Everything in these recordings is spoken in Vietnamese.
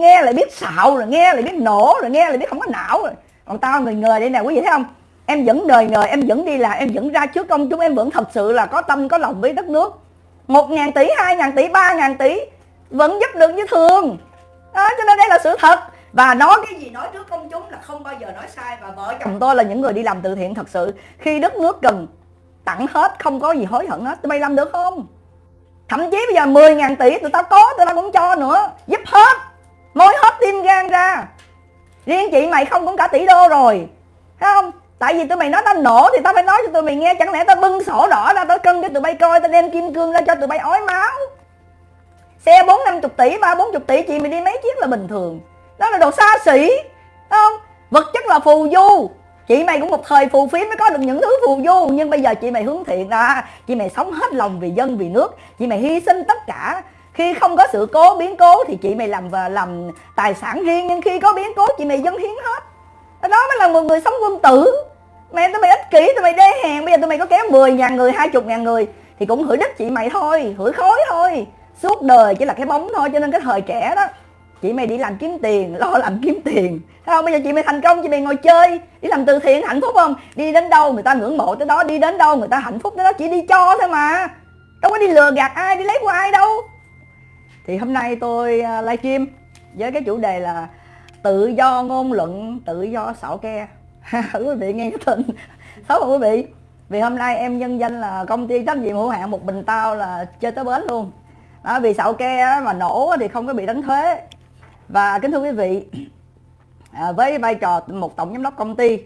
nghe lại biết xạo rồi nghe lại biết nổ rồi nghe lại biết không có não rồi. Còn tao người người đây nè quý vị thấy không? Em vẫn đời người em vẫn đi là em vẫn ra trước công chúng em vẫn thật sự là có tâm có lòng với đất nước. Một ngàn tỷ hai ngàn tỷ ba ngàn tỷ vẫn giúp được như thường. Đó, cho nên đây là sự thật. Và nói cái gì nói trước công chúng là không bao giờ nói sai. Và vợ chồng tôi là những người đi làm từ thiện thật sự. Khi đất nước cần tặng hết không có gì hối hận hết. Tụi bay làm được không? Thậm chí bây giờ 10 ngàn tỷ tụi tao có tụi tao cũng cho nữa. Giúp hết mối hết tim gan ra. Riêng chị mày không cũng cả tỷ đô rồi. Thấy không? Tại vì tụi mày nói tao nổ thì tao phải nói cho tụi mày nghe. Chẳng lẽ tao bưng sổ đỏ ra tao cân cho tụi bay coi, tao đem kim cương ra cho tụi bay ói máu? Xe bốn năm chục tỷ, ba bốn chục tỷ, chị mày đi mấy chiếc là bình thường. Đó là đồ xa xỉ. Không? Vật chất là phù du. Chị mày cũng một thời phù phiếm mới có được những thứ phù du. Nhưng bây giờ chị mày hướng thiện ra. Chị mày sống hết lòng vì dân, vì nước. Chị mày hy sinh tất cả khi không có sự cố, biến cố thì chị mày làm và làm tài sản riêng, nhưng khi có biến cố chị mày dâng hiến hết. Đó mới là một người sống quân tử. Mẹ tụi mày ích kỷ, tụi mày đê hèn. Bây giờ tụi mày có kéo 10 ngàn người, hai chục ngàn người thì cũng hửi đất chị mày thôi, hửi khối thôi. Suốt đời chỉ là cái bóng thôi, cho nên cái thời trẻ đó, chị mày đi làm kiếm tiền, lo làm kiếm tiền. Thấy không? Bây giờ chị mày thành công, chị mày ngồi chơi, đi làm từ thiện, hạnh phúc không? Đi đến đâu người ta ngưỡng mộ tới đó, đi đến đâu người ta hạnh phúc tới đó, chỉ đi cho thôi mà. Đâu có đi lừa gạt ai, đi lấy của ai đâu thì hôm nay tôi live livestream với cái chủ đề là tự do ngôn luận tự do xạo ke. Quý vị nghe cái tên. Xấu không quý vị. Vì hôm nay em nhân danh là công ty trách nhiệm hữu hạn một bình tao là chơi tới bến luôn. Đó, vì xạo ke mà nổ thì không có bị đánh thuế. Và kính thưa quý vị à, với vai trò một tổng giám đốc công ty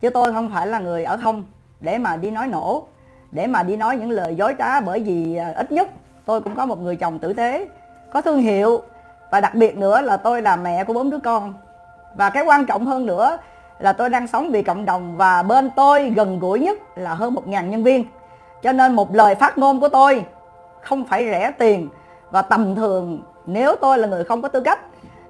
chứ tôi không phải là người ở không để mà đi nói nổ để mà đi nói những lời dối trá bởi vì à, ít nhất tôi cũng có một người chồng tử tế có thương hiệu. Và đặc biệt nữa là tôi là mẹ của bốn đứa con. Và cái quan trọng hơn nữa là tôi đang sống vì cộng đồng và bên tôi gần gũi nhất là hơn một ngàn nhân viên. Cho nên một lời phát ngôn của tôi không phải rẻ tiền và tầm thường. Nếu tôi là người không có tư cách,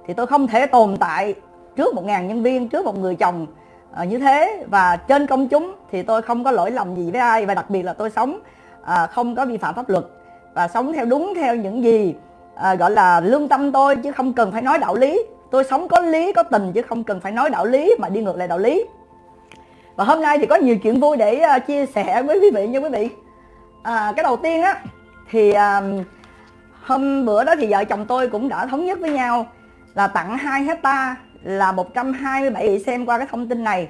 thì tôi không thể tồn tại trước một ngàn nhân viên, trước một người chồng ờ, như thế. Và trên công chúng thì tôi không có lỗi lầm gì với ai. Và đặc biệt là tôi sống à, không có vi phạm pháp luật. Và sống theo đúng theo những gì à, gọi là lương tâm tôi chứ không cần phải nói đạo lý. Tôi sống có lý có tình chứ không cần phải nói đạo lý mà đi ngược lại đạo lý. Và hôm nay thì có nhiều chuyện vui để uh, chia sẻ với quý vị nha quý vị. À, cái đầu tiên á thì uh, hôm bữa đó thì vợ chồng tôi cũng đã thống nhất với nhau là tặng 2 hecta là 127 vị xem qua cái thông tin này.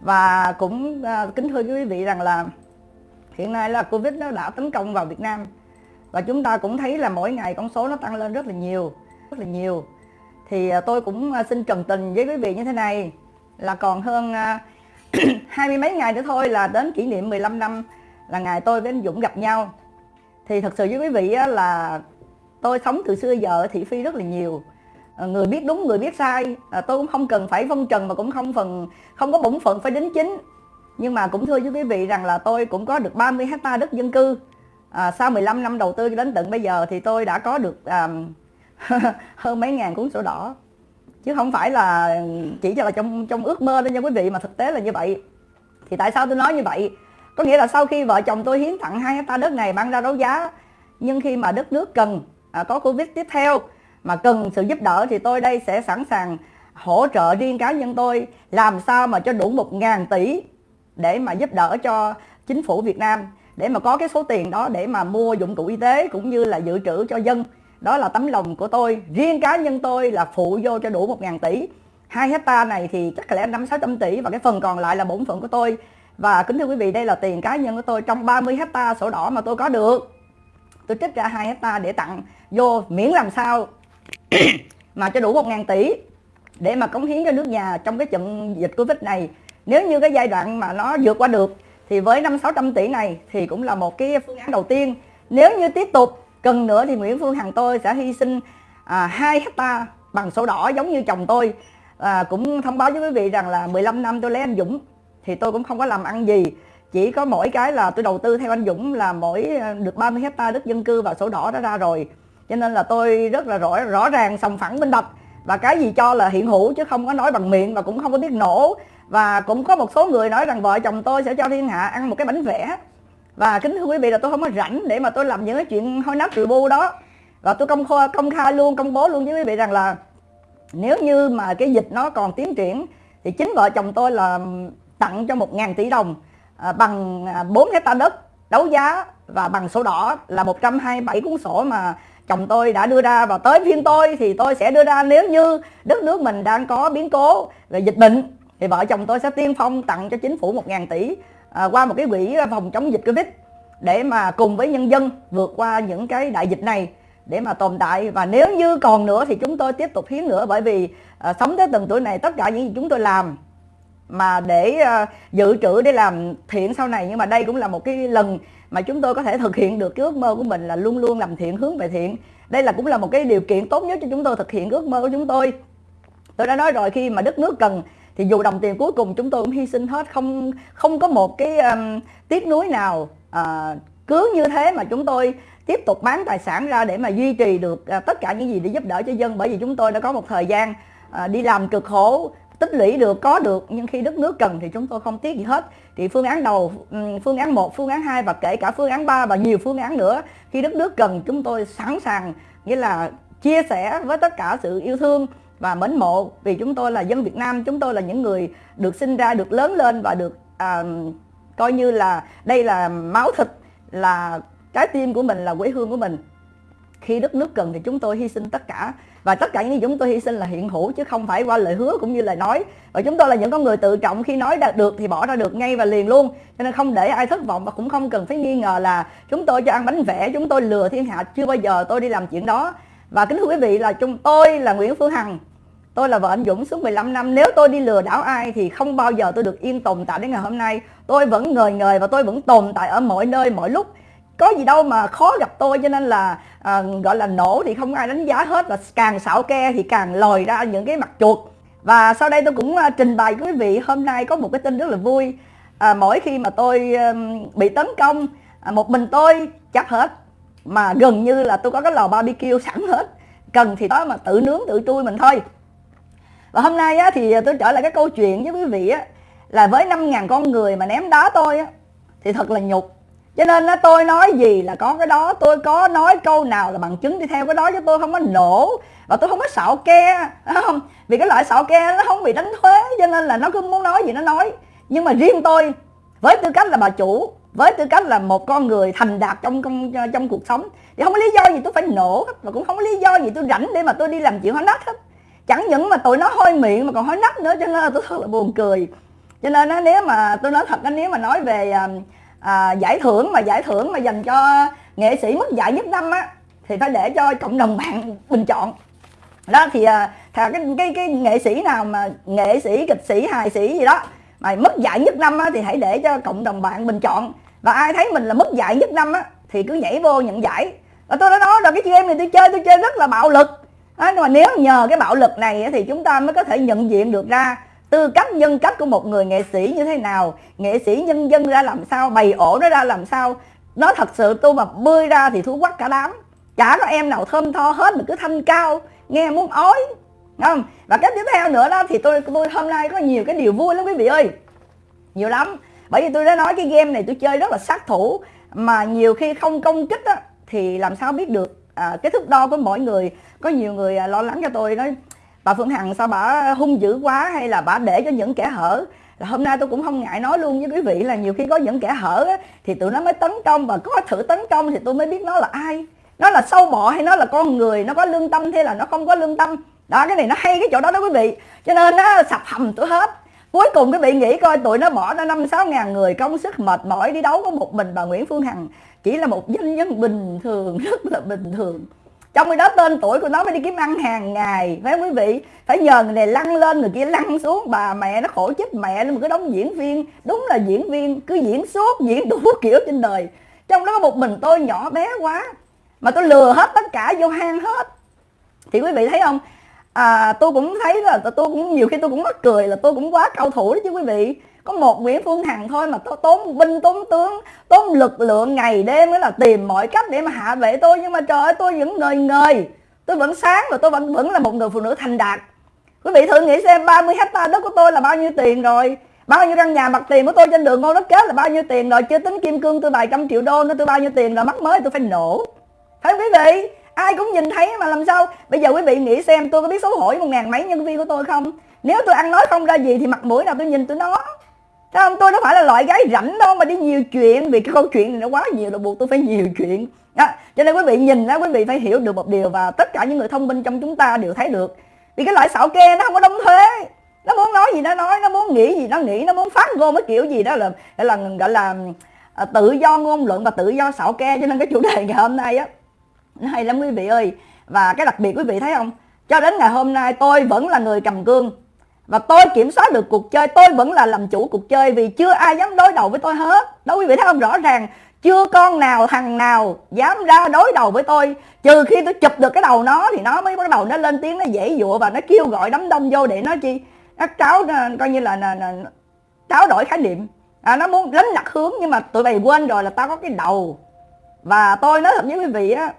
Và cũng uh, kính thưa quý vị rằng là hiện nay là Covid nó đã tấn công vào Việt Nam và chúng ta cũng thấy là mỗi ngày con số nó tăng lên rất là nhiều, rất là nhiều. Thì à, tôi cũng à, xin trần tình với quý vị như thế này, là còn hơn à, hai mươi mấy ngày nữa thôi là đến kỷ niệm 15 năm là ngày tôi với anh Dũng gặp nhau. Thì thật sự với quý vị là tôi sống từ xưa giờ thị phi rất là nhiều. Người biết đúng, người biết sai. Tôi cũng không cần phải phân trần mà cũng không phần, không có bổn phận phải đính chính. Nhưng mà cũng thưa với quý vị rằng là tôi cũng có được 30 hecta đất dân cư à, sau 15 năm đầu tư đến tận bây giờ thì tôi đã có được à, hơn mấy ngàn cuốn sổ đỏ. Chứ không phải là chỉ là trong trong ước mơ đó nha quý vị mà thực tế là như vậy. Thì tại sao tôi nói như vậy? Có nghĩa là sau khi vợ chồng tôi hiến tặng hai hecta đất này mang ra đấu giá nhưng khi mà đất nước cần à, có covid tiếp theo mà cần sự giúp đỡ thì tôi đây sẽ sẵn sàng hỗ trợ riêng cá nhân tôi làm sao mà cho đủ một ngàn tỷ để mà giúp đỡ cho chính phủ Việt Nam để mà có cái số tiền đó để mà mua dụng cụ y tế cũng như là dự trữ cho dân. Đó là tấm lòng của tôi. Riêng cá nhân tôi là phụ vô cho đủ một ngàn tỷ. Hai hecta này thì chắc lẽ năm sáu trăm tỷ và cái phần còn lại là bổn phận của tôi. Và kính thưa quý vị, đây là tiền cá nhân của tôi trong 30 hecta sổ đỏ mà tôi có được. Tôi trích ra hai hecta để tặng vô miễn làm sao mà cho đủ 1 ngàn tỷ để mà cống hiến cho nước nhà trong cái trận dịch Covid này. Nếu như cái giai đoạn mà nó vượt qua được thì với năm 600 tỷ này thì cũng là một cái phương án đầu tiên. Nếu như tiếp tục cần nữa thì Nguyễn Phương Hằng tôi sẽ hy sinh à, 2 hecta bằng sổ đỏ giống như chồng tôi. À, cũng thông báo với quý vị rằng là 15 năm tôi lấy anh Dũng thì tôi cũng không có làm ăn gì. Chỉ có mỗi cái là tôi đầu tư theo anh Dũng là mỗi à, được 30 hecta đất dân cư và sổ đỏ đó ra rồi. Cho nên là tôi rất là rõ rõ ràng sòng phẳng minh bạch. Và cái gì cho là hiện hữu chứ không có nói bằng miệng và cũng không có biết nổ và cũng có một số người nói rằng vợ chồng tôi sẽ cho thiên hạ ăn một cái bánh vẽ. Và kính thưa quý vị là tôi không có rảnh để mà tôi làm những cái chuyện hôi nát rượu bu đó. Và tôi công khai, công khai luôn công bố luôn với quý vị rằng là nếu như mà cái dịch nó còn tiến triển thì chính vợ chồng tôi là tặng cho 1.000 tỷ đồng à, bằng à, 4 hecta đất đấu giá và bằng sổ đỏ là 127 cuốn sổ mà chồng tôi đã đưa ra. Và tới phiên tôi thì tôi sẽ đưa ra nếu như đất nước mình đang có biến cố về dịch bệnh thì vợ chồng tôi sẽ tiên phong tặng cho chính phủ 1.000 tỷ à, qua một cái quỹ phòng chống dịch Covid để mà cùng với nhân dân vượt qua những cái đại dịch này để mà tồn tại. Và nếu như còn nữa thì chúng tôi tiếp tục hiến nữa bởi vì à, sống tới từng tuổi này tất cả những gì chúng tôi làm mà để à, dự trữ để làm thiện sau này. Nhưng mà đây cũng là một cái lần mà chúng tôi có thể thực hiện được cái ước mơ của mình là luôn luôn làm thiện hướng về thiện. Đây là cũng là một cái điều kiện tốt nhất cho chúng tôi thực hiện ước mơ của chúng tôi. Tôi đã nói rồi khi mà đất nước cần thì dù đồng tiền cuối cùng chúng tôi cũng hy sinh hết không không có một cái um, tiếc nuối nào uh, cứ như thế mà chúng tôi tiếp tục bán tài sản ra để mà duy trì được uh, tất cả những gì để giúp đỡ cho dân. Bởi vì chúng tôi đã có một thời gian uh, đi làm cực khổ tích lũy được có được nhưng khi đất nước cần thì chúng tôi không tiếc gì hết. Thì phương án đầu ừ, phương án 1 phương án 2 và kể cả phương án 3 và nhiều phương án nữa khi đất nước cần chúng tôi sẵn sàng nghĩa là chia sẻ với tất cả sự yêu thương và mến mộ. Vì chúng tôi là dân Việt Nam chúng tôi là những người được sinh ra được lớn lên và được à, coi như là đây là máu thịt là trái tim của mình là quê hương của mình. Khi đất nước cần thì chúng tôi hy sinh tất cả. Và tất cả những gì chúng tôi hy sinh là hiện hữu chứ không phải qua lời hứa cũng như lời nói. Và chúng tôi là những con người tự trọng. Khi nói đạt được thì bỏ ra được ngay và liền luôn. Cho nên không để ai thất vọng và cũng không cần phải nghi ngờ là chúng tôi cho ăn bánh vẽ chúng tôi lừa thiên hạ. Chưa bao giờ tôi đi làm chuyện đó và kính thưa quý vị là chúng tôi là Nguyễn Phương Hằng. Tôi là vợ anh Dũng suốt 15 năm. Nếu tôi đi lừa đảo ai thì không bao giờ tôi được yên tồn tại đến ngày hôm nay. Tôi vẫn ngời ngời và tôi vẫn tồn tại ở mọi nơi mọi lúc. Có gì đâu mà khó gặp tôi cho nên là à, gọi là nổ thì không ai đánh giá hết và càng xảo ke thì càng lòi ra những cái mặt chuột. Và sau đây tôi cũng à, trình bày quý vị hôm nay có một cái tin rất là vui. À, mỗi khi mà tôi à, bị tấn công à, một mình tôi chắc hết mà gần như là tôi có cái lò barbecue sẵn hết. Cần thì đó mà tự nướng tự trui mình thôi. Và hôm nay á, thì tôi trở lại cái câu chuyện với quý vị á, là với 5.000 con người mà ném đá tôi á, thì thật là nhục. Cho nên á, tôi nói gì là có cái đó tôi có nói câu nào là bằng chứng đi theo cái đó chứ tôi không có nổ. Và tôi không có xạo ke không? Vì cái loại xạo ke nó không bị đánh thuế cho nên là nó cứ muốn nói gì nó nói. Nhưng mà riêng tôi với tư cách là bà chủ với tư cách là một con người thành đạt trong trong, trong cuộc sống thì không có lý do gì tôi phải nổ hết và cũng không có lý do gì tôi rảnh để mà tôi đi làm chuyện hóa nát hết. Chẳng những mà tụi nó hôi miệng mà còn hôi nách nữa cho nên là tôi thật là buồn cười. Cho nên á, nếu mà tôi nói thật nếu mà nói về à, à, giải thưởng mà giải thưởng mà dành cho nghệ sĩ mất giải nhất năm á thì phải để cho cộng đồng bạn bình chọn. Đó thì à, cái, cái cái nghệ sĩ nào mà nghệ sĩ kịch sĩ hài sĩ gì đó mà mất giải nhất năm á, thì hãy để cho cộng đồng bạn bình chọn và ai thấy mình là mất dạy nhất năm á, thì cứ nhảy vô nhận giải. Và tôi đã nói rồi cái game này tôi chơi tôi chơi rất là bạo lực. Đó, nhưng mà nếu nhờ cái bạo lực này thì chúng ta mới có thể nhận diện được ra tư cách nhân cách của một người nghệ sĩ như thế nào. Nghệ sĩ nhân dân ra làm sao bày ổ nó ra làm sao. Nó thật sự tôi mà bươi ra thì thú quắc cả đám. Chả có em nào thơm tho hết mà cứ thanh cao nghe muốn ói. Không? Và cái tiếp theo nữa đó thì tôi tôi hôm nay có nhiều cái điều vui lắm quý vị ơi. Nhiều lắm bởi vì tôi đã nói cái game này tôi chơi rất là sát thủ mà nhiều khi không công kích á, thì làm sao biết được? À, cái thước đo của mỗi người có nhiều người à, lo lắng cho tôi nói bà Phương Hằng sao bà hung dữ quá hay là bà để cho những kẻ hở? Là hôm nay tôi cũng không ngại nói luôn với quý vị là nhiều khi có những kẻ hở á, thì tụi nó mới tấn công và có thử tấn công thì tôi mới biết nó là ai. Nó là sâu bọ hay nó là con người nó có lương tâm hay là nó không có lương tâm? Đó cái này nó hay cái chỗ đó đó quý vị. Cho nên nó sập hầm tôi hết cuối cùng quý vị nghĩ coi, tụi nó bỏ ra năm sáu ngàn người, công sức mệt mỏi đi đấu có một mình bà Nguyễn Phương Hằng. Chỉ là một doanh nhân bình thường, rất là bình thường. Trong khi đó tên tuổi của nó mới đi kiếm ăn hàng ngày. Phải không quý vị? Phải nhờ người này lăn lên, người kia lăn xuống. Bà mẹ nó khổ chết mẹ nó một cái đống diễn viên. Đúng là diễn viên, cứ diễn suốt, diễn đủ kiểu trên đời. Trong đó có một mình tôi nhỏ bé quá, mà tôi lừa hết tất cả, vô hang hết. Thì quý vị thấy không? À, tôi cũng thấy là tôi cũng nhiều khi tôi cũng mắc cười là tôi cũng quá cao thủ đó chứ quý vị. Có một Nguyễn Phương Hằng thôi mà tôi tốn binh tốn tướng tốn lực lượng ngày đêm mới là tìm mọi cách để mà hạ vệ tôi. Nhưng mà trời ơi tôi vẫn ngời ngời. Tôi vẫn sáng và tôi vẫn vẫn là một người phụ nữ thành đạt. Quý vị thử nghĩ xem 30 hecta đất của tôi là bao nhiêu tiền rồi? Bao nhiêu căn nhà mặt tiền của tôi trên đường ngô đất kết là bao nhiêu tiền rồi? Chưa tính kim cương tôi vài trăm triệu đô nữa tôi bao nhiêu tiền rồi? Mắc mới tôi phải nổ. Thấy quý vị? Ai cũng nhìn thấy mà làm sao? Bây giờ quý vị nghĩ xem tôi có biết xấu hổ với một ngàn mấy nhân viên của tôi không? Nếu tôi ăn nói không ra gì thì mặt mũi nào tôi nhìn tôi nó? Thấy không? Tôi đâu phải là loại gái rảnh đâu mà đi nhiều chuyện vì cái câu chuyện này nó quá nhiều là buộc tôi phải nhiều chuyện. Đó. cho nên quý vị nhìn đó quý vị phải hiểu được một điều và tất cả những người thông minh trong chúng ta đều thấy được. Vì cái loại xạo ke nó không có đóng thuế. Nó muốn nói gì nó nói nó muốn nghĩ gì nó nghĩ nó muốn phát ngôn cái kiểu gì đó là gọi là gọi là à, tự do ngôn luận và tự do xạo ke cho nên cái chủ đề ngày hôm nay á hay lắm quý vị ơi. Và cái đặc biệt quý vị thấy không? Cho đến ngày hôm nay tôi vẫn là người cầm cương và tôi kiểm soát được cuộc chơi tôi vẫn là làm chủ cuộc chơi vì chưa ai dám đối đầu với tôi hết. Đó quý vị thấy không? Rõ ràng chưa con nào thằng nào dám ra đối đầu với tôi. Trừ khi tôi chụp được cái đầu nó thì nó mới bắt đầu nó lên tiếng nó dễ dụa và nó kêu gọi đám đông vô để nó chi? Nó tráo coi như là, là, là tráo đổi khái niệm. À, nó muốn đánh lạc hướng nhưng mà tụi mày quên rồi là tao có cái đầu. Và tôi nói thật với quý vị á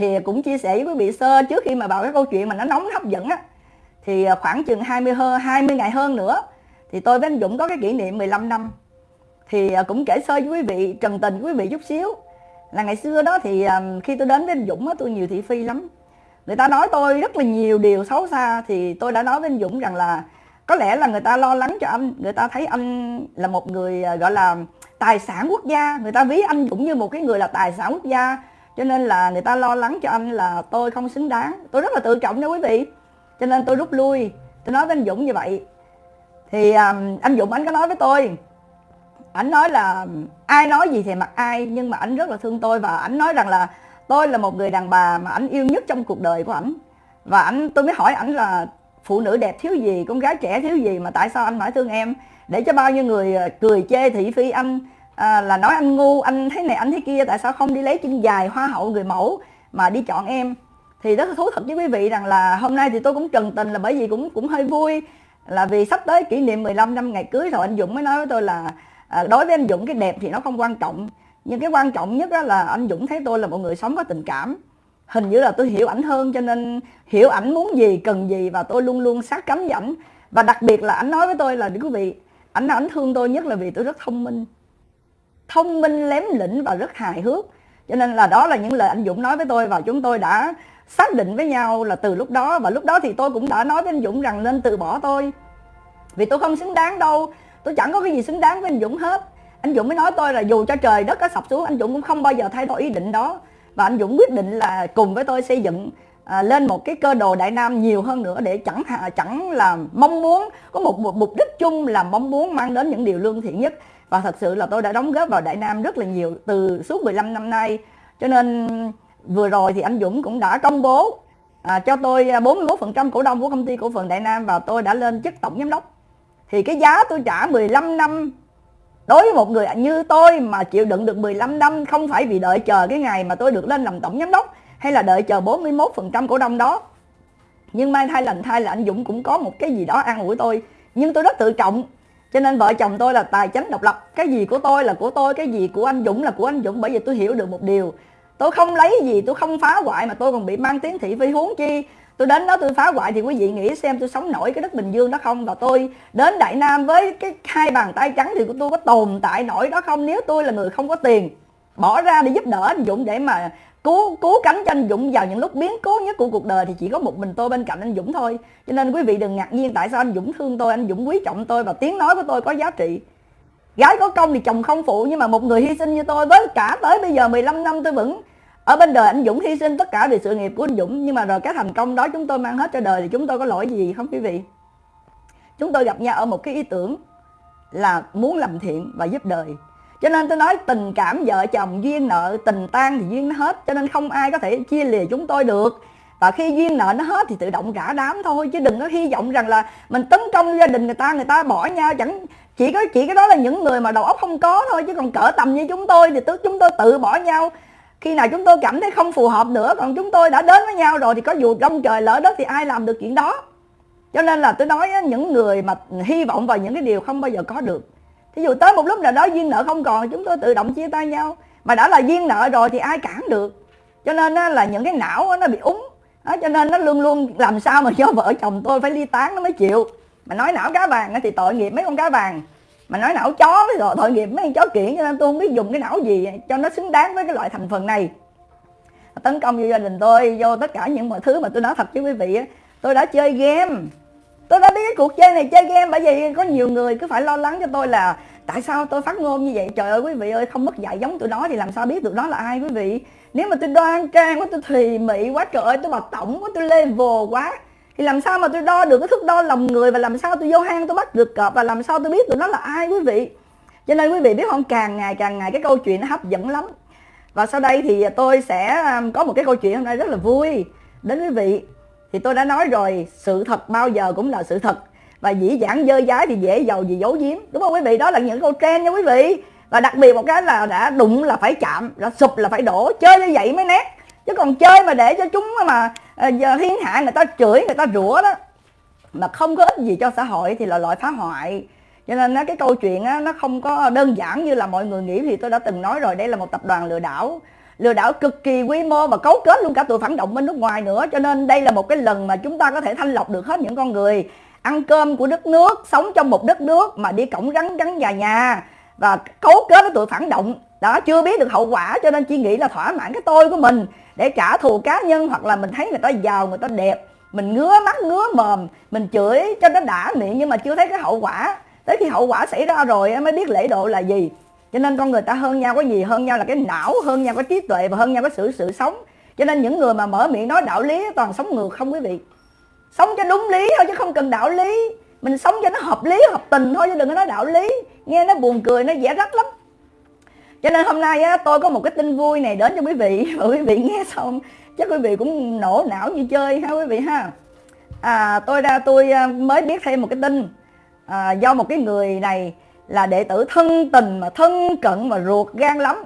thì cũng chia sẻ với quý vị sơ, trước khi mà vào cái câu chuyện mà nó nóng hấp dẫn á, thì à, khoảng chừng 20 hơn 20 ngày hơn nữa, thì tôi với anh Dũng có cái kỷ niệm 15 năm. Thì à, cũng kể sơ với quý vị, trần tình quý vị chút xíu. Là ngày xưa đó thì à, khi tôi đến với anh Dũng á, tôi nhiều thị phi lắm. Người ta nói tôi rất là nhiều điều xấu xa, thì tôi đã nói với anh Dũng rằng là có lẽ là người ta lo lắng cho anh, người ta thấy anh là một người gọi là tài sản quốc gia. Người ta ví anh Dũng như một cái người là tài sản quốc gia cho nên là người ta lo lắng cho anh là tôi không xứng đáng. Tôi rất là tự trọng nha quý vị. Cho nên tôi rút lui. Tôi nói với anh Dũng như vậy. Thì um, anh Dũng anh có nói với tôi. Anh nói là ai nói gì thì mặc ai nhưng mà anh rất là thương tôi và anh nói rằng là tôi là một người đàn bà mà anh yêu nhất trong cuộc đời của anh và anh tôi mới hỏi anh là phụ nữ đẹp thiếu gì con gái trẻ thiếu gì mà tại sao anh phải thương em? Để cho bao nhiêu người à, cười chê thị phi anh à, là nói anh ngu anh thế này anh thế kia tại sao không đi lấy chân dài hoa hậu người mẫu mà đi chọn em? Thì rất thú thật với quý vị rằng là hôm nay thì tôi cũng trần tình là bởi vì cũng cũng hơi vui. Là vì sắp tới kỷ niệm 15 năm ngày cưới rồi anh Dũng mới nói với tôi là à, đối với anh Dũng cái đẹp thì nó không quan trọng. Nhưng cái quan trọng nhất đó là anh Dũng thấy tôi là một người sống có tình cảm. Hình như là tôi hiểu ảnh hơn cho nên hiểu ảnh muốn gì cần gì và tôi luôn luôn sát cánh với ảnh. Và đặc biệt là ảnh nói với tôi là quý vị ảnh ảnh thương tôi nhất là vì tôi rất thông minh thông minh lém lĩnh và rất hài hước. Cho nên là đó là những lời anh Dũng nói với tôi và chúng tôi đã xác định với nhau là từ lúc đó. Và lúc đó thì tôi cũng đã nói với anh Dũng rằng nên từ bỏ tôi. Vì tôi không xứng đáng đâu. Tôi chẳng có cái gì xứng đáng với anh Dũng hết. Anh Dũng mới nói tôi là dù cho trời đất có sập xuống anh Dũng cũng không bao giờ thay đổi ý định đó. Và anh Dũng quyết định là cùng với tôi xây dựng à, lên một cái cơ đồ Đại Nam nhiều hơn nữa để chẳng chẳng là mong muốn có một, một mục đích chung là mong muốn mang đến những điều lương thiện nhất và thật sự là tôi đã đóng góp vào Đại Nam rất là nhiều từ suốt 15 năm nay. Cho nên vừa rồi thì anh Dũng cũng đã công bố à, cho tôi à, 41% cổ đông của công ty cổ phần Đại Nam và tôi đã lên chức tổng giám đốc. Thì cái giá tôi trả 15 năm đối với một người như tôi mà chịu đựng được 15 năm không phải vì đợi chờ cái ngày mà tôi được lên làm tổng giám đốc hay là đợi chờ 41% cổ đông đó. Nhưng mai thay lành thay là anh Dũng cũng có một cái gì đó an ủi tôi. Nhưng tôi rất tự trọng cho nên vợ chồng tôi là tài chính độc lập. Cái gì của tôi là của tôi, cái gì của anh Dũng là của anh Dũng, bởi vì tôi hiểu được một điều. Tôi không lấy gì, tôi không phá hoại mà tôi còn bị mang tiếng thị phi huống chi. Tôi đến đó tôi phá hoại thì quý vị nghĩ xem tôi sống nổi cái đất bình dương đó không? Và tôi đến đại nam với cái hai bàn tay trắng thì tôi có tồn tại nổi đó không? Nếu tôi là người không có tiền, bỏ ra để giúp đỡ anh dũng để mà cố cố cánh cho anh Dũng vào những lúc biến cố nhất của cuộc đời thì chỉ có một mình tôi bên cạnh anh Dũng thôi. Cho nên quý vị đừng ngạc nhiên tại sao anh Dũng thương tôi, anh Dũng quý trọng tôi và tiếng nói của tôi có giá trị. Gái có công thì chồng không phụ, nhưng mà một người hy sinh như tôi với cả tới bây giờ 15 năm tôi vẫn ở bên đời anh Dũng hy sinh tất cả vì sự nghiệp của anh Dũng. Nhưng mà rồi cái thành công đó chúng tôi mang hết cho đời thì chúng tôi có lỗi gì không quý vị? Chúng tôi gặp nhau ở một cái ý tưởng là muốn làm thiện và giúp đời cho nên tôi nói tình cảm vợ chồng, duyên nợ, tình tan thì duyên nó hết. Cho nên không ai có thể chia lìa chúng tôi được. Và khi duyên nợ nó hết thì tự động rã đám thôi, chứ đừng có hy vọng rằng là mình tấn công gia đình người ta người ta bỏ nhau. Chẳng, chỉ có, chỉ cái đó là những người mà đầu óc không có thôi, chứ còn cỡ tầm như chúng tôi thì tức chúng tôi tự bỏ nhau. Khi nào chúng tôi cảm thấy không phù hợp nữa, còn chúng tôi đã đến với nhau rồi thì có dù đông trời lỡ đất thì ai làm được chuyện đó. Cho nên là tôi nói những người mà hy vọng vào những cái điều không bao giờ có được thí dụ tới một lúc nào đó duyên nợ không còn chúng tôi tự động chia tay nhau. Mà đã là duyên nợ rồi thì ai cản được? Cho nên là những cái não nó bị úng. Đó, cho nên nó luôn luôn làm sao mà cho vợ chồng tôi phải ly tán nó mới chịu. Mà nói não cá vàng thì tội nghiệp mấy con cá vàng. Mà nói não chó với rồi tội nghiệp mấy con chó kiện cho nên tôi không biết dùng cái não gì cho nó xứng đáng với cái loại thành phần này. Tấn công vô gia đình tôi vô tất cả những mọi thứ mà tôi nói thật với quý vị tôi đã chơi game tôi đã biết cái cuộc chơi này chơi game bởi vì có nhiều người cứ phải lo lắng cho tôi là tại sao tôi phát ngôn như vậy? Trời ơi, quý vị ơi, không mất dạy giống tụi nó thì làm sao biết tụi nó là ai quý vị? Nếu mà tôi đoan trang quá, tôi thùy mị quá, trời ơi, tôi bật tổng quá, tôi level quá, thì làm sao mà tôi đo được cái thước đo lòng người và làm sao tôi vô hang tôi bắt được cọp và làm sao tôi biết tụi nó là ai quý vị? Cho nên quý vị biết không, càng ngày càng ngày cái câu chuyện nó hấp dẫn lắm. Và sau đây thì tôi sẽ à, có một cái câu chuyện hôm nay rất là vui. Đến quý vị thì tôi đã nói rồi, sự thật bao giờ cũng là sự thật. Và dĩ dãn dơ dái thì dễ giàu gì giấu giếm. Đúng không quý vị? Đó là những câu trend nha quý vị. Và đặc biệt một cái là đã đụng là phải chạm đã sụp là phải đổ. Chơi như vậy mới nét. Chứ còn chơi mà để cho chúng mà ờ, giờ thiên hạ người ta chửi, người ta rủa đó, mà không có ích gì cho xã hội thì là loại phá hoại. Cho nên cái câu chuyện nó không có đơn giản như là mọi người nghĩ. Thì tôi đã từng nói rồi, đây là một tập đoàn lừa đảo lừa đảo cực kỳ quy mô và cấu kết luôn cả tụi phản động bên nước ngoài nữa. Cho nên đây là một cái lần mà chúng ta có thể thanh lọc được hết những con người. Ăn cơm của đất nước, sống trong một đất nước mà đi cổng rắn rắn nhà nhà và cấu kết với tụi phản động. Đó, chưa biết được hậu quả, cho nên chỉ nghĩ là thỏa mãn cái tôi của mình để trả thù cá nhân hoặc là mình thấy người ta giàu, người ta đẹp. Mình ngứa mắt, ngứa mồm, mình chửi cho nó đã miệng nhưng mà chưa thấy cái hậu quả. Tới khi hậu quả xảy ra rồi mới biết lễ độ là gì cho nên con người ta hơn nhau có gì hơn nhau là cái não hơn nhau có trí tuệ và hơn nhau có sự sự sống. Cho nên những người mà mở miệng nói đạo lý toàn sống ngược không quý vị. Sống cho đúng lý thôi chứ không cần đạo lý. Mình sống cho nó hợp lý hợp tình thôi chứ đừng có nói đạo lý. Nghe nó buồn cười nó dễ rách lắm. Cho nên hôm nay á, tôi có một cái tin vui này đến cho quý vị. Và quý vị nghe xong chắc quý vị cũng nổ não như chơi ha quý vị ha. À, tôi ra tôi à, mới biết thêm một cái tin. À, do một cái người này là đệ tử thân tình mà thân cận mà ruột gan lắm.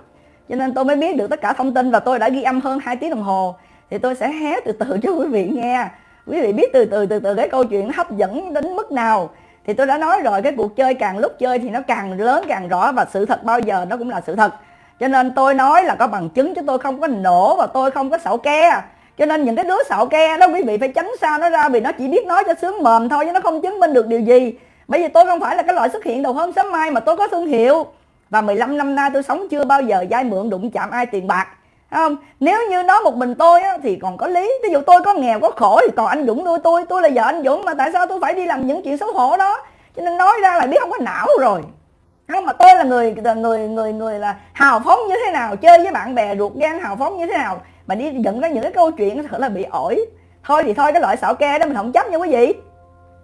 Cho nên tôi mới biết được tất cả thông tin và tôi đã ghi âm hơn 2 tiếng đồng hồ. Thì tôi sẽ hé từ từ cho quý vị nghe. Quý vị biết từ từ từ từ cái câu chuyện hấp dẫn đến mức nào. Thì tôi đã nói rồi, cái cuộc chơi càng lúc chơi thì nó càng lớn, càng rõ và sự thật bao giờ nó cũng là sự thật. Cho nên tôi nói là có bằng chứng chứ tôi không có nổ và tôi không có xạo ke. Cho nên những cái đứa xạo ke đó quý vị phải tránh xa nó ra vì nó chỉ biết nói cho sướng mồm thôi chứ nó không chứng minh được điều gì bởi vì tôi không phải là cái loại xuất hiện đầu hôm sớm mai mà tôi có thương hiệu. Và 15 năm nay tôi sống chưa bao giờ vay mượn đụng chạm ai tiền bạc. Không? Nếu như nói một mình tôi á, thì còn có lý. Ví dụ tôi có nghèo có khổ thì còn anh Dũng nuôi tôi. Tôi là vợ anh Dũng mà tại sao tôi phải đi làm những chuyện xấu hổ đó? Cho nên nói ra là biết không có não rồi. Không? Mà tôi là người người người người là hào phóng như thế nào chơi với bạn bè ruột gan hào phóng như thế nào mà đi dẫn ra những cái câu chuyện thật là bị ổi. Thôi thì thôi cái loại xạo ke đó mình không chấp nha quý vị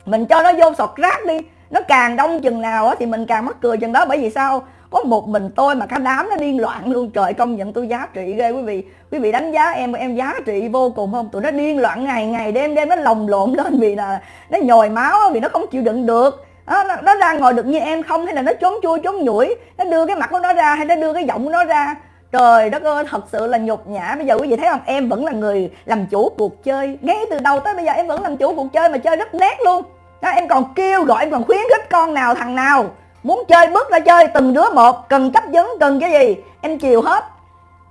mình cho nó vô sọt rác đi. Nó càng đông chừng nào á thì mình càng mắc cười chừng đó. Bởi vì sao? Có một mình tôi mà cả đám nó điên loạn luôn. Trời công nhận tôi giá trị ghê quý vị. Quý vị đánh giá em em giá trị vô cùng không? Tụi nó điên loạn ngày ngày đêm đêm nó lồng lộn lên vì là nó nhồi máu vì nó không chịu đựng được. Đó, nó, nó ra ngồi được như em không? Hay là nó trốn chui trốn nhủi? Nó đưa cái mặt của nó ra hay nó đưa cái giọng của nó ra? Trời đất ơi thật sự là nhục nhã. Bây giờ quý vị thấy không? Em vẫn là người làm chủ cuộc chơi. Ngay từ đầu tới bây giờ em vẫn làm chủ cuộc chơi mà chơi rất nét luôn. Đó, em còn kêu gọi em còn khuyến khích con nào thằng nào muốn chơi bước ra chơi từng đứa một cần chấp vấn cần cái gì em chiều hết.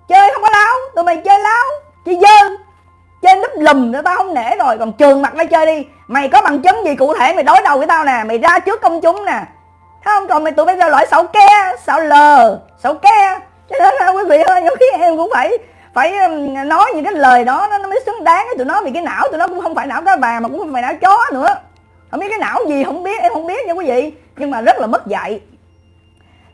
Chơi không có láo tụi mày chơi láo Chị dơ chơi núp lùm nữa tao không nể rồi. Còn trường mặt ra chơi đi mày có bằng chứng gì cụ thể mày đối đầu với tao nè mày ra trước công chúng nè. Thấy không? Còn mày tụi bây giờ loại xạo ke xạo lờ xạo ke cho nên là quý vị ơi nhiều khi em cũng phải phải nói những cái lời đó nó mới xứng đáng với tụi nó vì cái não tụi nó cũng không phải não cá bà mà cũng không phải não chó nữa. Không biết cái não gì không biết em không biết nha quý vị. Nhưng mà rất là mất dạy.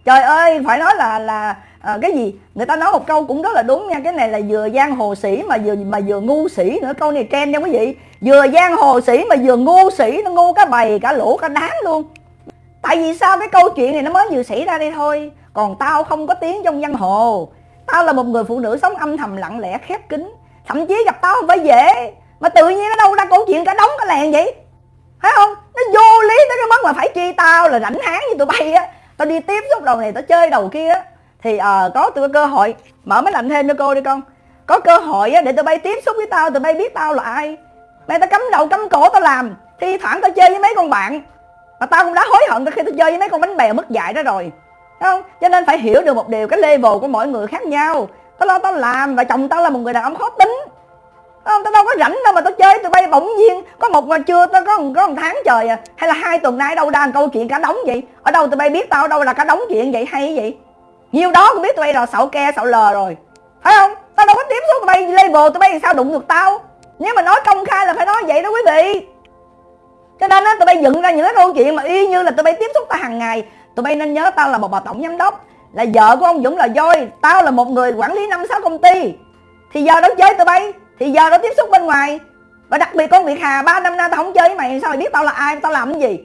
Trời ơi phải nói là là à, cái gì? Người ta nói một câu cũng rất là đúng nha. Cái này là vừa giang hồ sĩ mà vừa mà vừa ngu sĩ nữa. Câu này trend nha quý vị. Vừa giang hồ sĩ mà vừa ngu sĩ nó ngu cả bầy cả lũ cả đám luôn tại vì sao? Cái câu chuyện này nó mới vừa xảy ra đây thôi. Còn tao không có tiếng trong giang hồ. Tao là một người phụ nữ sống âm thầm, lặng lẽ, khép kín. Thậm chí gặp tao không phải dễ. Mà tự nhiên nó đâu ra câu chuyện cả đống cả làng vậy? Thấy không? Nó vô lý tới cái mức mà phải chi tao là rảnh háng như tụi bay á. Tao đi tiếp xúc đầu này, tao chơi đầu kia á. Thì à có tôi cơ hội. Mở máy lạnh thêm cho cô đi con. Có cơ hội á để tụi bay tiếp xúc với tao, tụi bay biết tao là ai. Mày tao cấm đầu cấm cổ tao làm. Thi thoảng tao chơi với mấy con bạn mà tao cũng đã hối hận từ khi tao chơi với mấy con bánh bèo mất dạy đó rồi. Thấy không? Cho nên phải hiểu được một điều cái level của mỗi người khác nhau. Tao lo tao làm và chồng tao là một người đàn ông khó tính. Không? Tao đâu có rảnh đâu mà tao chơi tụi bay bỗng nhiên có một mà chưa tao có, có một tháng trời à. Hay là hai tuần nay đâu đang câu chuyện cả đống vậy? Ở đâu tụi bay biết tao ở đâu là cả đống chuyện vậy hay vậy? Nhiều đó cũng biết tụi bay là xạo ke xạo lờ rồi. Phải không? Tao đâu có tiếp tụi bay level tụi bay làm sao đụng được tao. Nếu mà nói công khai là phải nói vậy đó quý vị cho nên á tụi bay dựng ra những cái câu chuyện mà y như là tụi bay tiếp xúc tao hàng ngày. Tụi bay nên nhớ tao là một bà tổng giám đốc, là vợ của ông dũng là voi tao là một người quản lý năm sáu công ty. Thì giờ đó chơi tụi bay, thì giờ đó tiếp xúc bên ngoài. Và đặc biệt con việt hà, ba năm nay tao không chơi với mày, sao mày biết tao là ai, tao làm cái gì?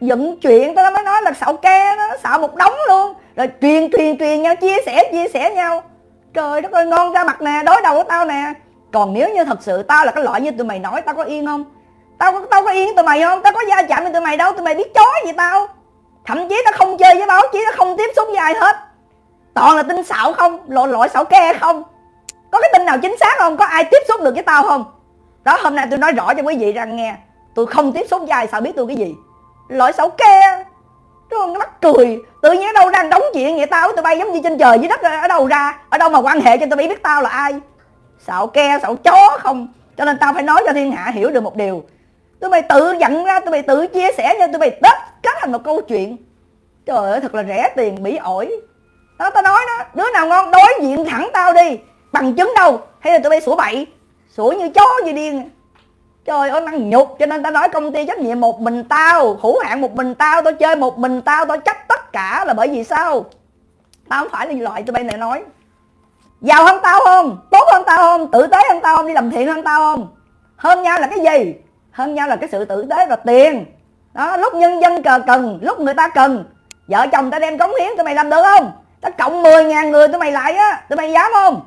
Dựng chuyện, tao mới nói là xạo ke, nó xạo một đống luôn. Rồi truyền truyền truyền nhau, chia sẻ chia sẻ nhau. Trời đất ơi, ngon ra mặt nè, đối đầu của tao nè. Còn nếu như thật sự tao là cái loại như tụi mày nói, tao có yên không? Tao tao có yên tụi mày không? Tao có gia chạm với tụi mày đâu? Tụi mày biết chó gì tao? Thậm chí tao không chơi với báo chí, tao không tiếp xúc với ai hết. Toàn là tin xạo không? Loại loại xạo ke không? Có cái tin nào chính xác không? Có ai tiếp xúc được với tao không? Đó, hôm nay tôi nói rõ cho quý vị rằng nghe tôi không tiếp xúc với ai, sao biết tôi cái gì? Loại xạo ke. Đúng? Nó mắc cười. Tự nhiên ở đâu đang đóng chuyện vậy tao? Tụi bay giống như trên trời dưới đất Ở đâu ra? Ở đâu mà quan hệ cho tụi bay biết tao là ai? Xạo ke, xạo chó không? Cho nên tao phải nói cho thiên hạ hiểu được một điều. Tụi mày tự nhận ra, Tụi mày tự chia sẻ cho tụi mày tất kết thành một câu chuyện. Trời ơi, thật là rẻ tiền, bỉ ổi. Đó tao nói đó, Đứa nào ngon, đối diện thẳng tao đi. Bằng chứng đâu? Hay là tụi bay sủa bậy? Sủa như chó như điên Trời ơi, năng nhục, cho nên tao nói công ty trách nhiệm một mình tao, Hữu hạn một mình tao Tao chơi một mình tao Tao trách tất cả là bởi vì sao? Tao không phải là loại tụi bay này nói. Giàu hơn tao không? Tốt hơn tao không? Tử tế hơn tao không? Đi làm thiện hơn tao không? Hơn nhau là cái gì? Hơn nhau là cái sự tử tế và tiền. Đó, Lúc nhân dân cờ cần, Lúc người ta cần. Vợ chồng tao đem cống hiến Tụi mày làm được không? Tao cộng 10 ngàn người tụi mày lại á, Tụi mày dám không?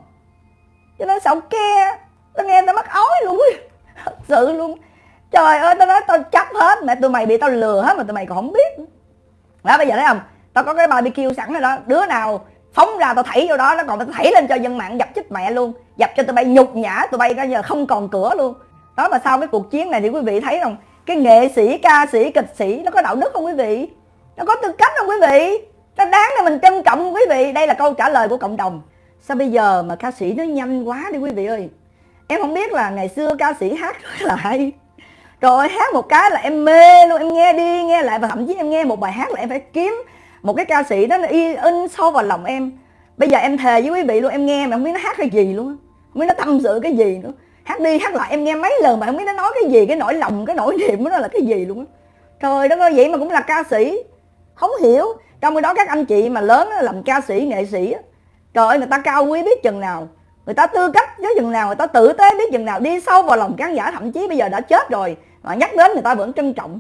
Cho nên sợ kia Tao nghe tao mắc ói luôn. Thật sự luôn. Trời ơi tao nói tao chấp hết, mẹ tụi mày bị tao lừa hết mà tụi mày còn không biết. Đó, bây giờ thấy không? Tao có cái barbecue sẵn rồi đó. Đứa nào phóng ra tao thảy vô đó, nó còn tao thảy lên cho dân mạng dập chết mẹ luôn. Dập cho tụi bay nhục nhã, tụi bay bây giờ không còn cửa luôn đó, mà sau cái cuộc chiến này thì quý vị thấy không cái nghệ sĩ, ca sĩ, kịch sĩ nó có đạo đức không quý vị? Nó có tư cách không quý vị? Nó đáng để mình trân trọng không quý vị? Đây là câu trả lời của cộng đồng. Sao bây giờ mà ca sĩ nó nhanh quá đi quý vị ơi? Em không biết là ngày xưa ca sĩ hát rất là hay rồi hát một cái là em mê luôn, em nghe đi, nghe lại. Và thậm chí em nghe một bài hát là em phải kiếm một cái ca sĩ đó là in sâu vào lòng em. Bây giờ em thề với quý vị luôn, em nghe mà không biết nó hát cái gì luôn. Không biết nó tâm sự cái gì nữa hát đi, hát lại, em nghe mấy lần mà không biết nó nói cái gì, cái nỗi lòng, cái nỗi niềm của nó là cái gì luôn á. Trời đất ơi, vậy mà cũng là ca sĩ. Không hiểu. Trong khi đó các anh chị mà lớn làm ca sĩ, nghệ sĩ trời ơi, người ta cao quý biết chừng nào. Người ta tư cách với chừng nào, người ta tử tế biết chừng nào. Đi sâu vào lòng khán giả, thậm chí bây giờ đã chết rồi, mà nhắc đến người ta vẫn trân trọng.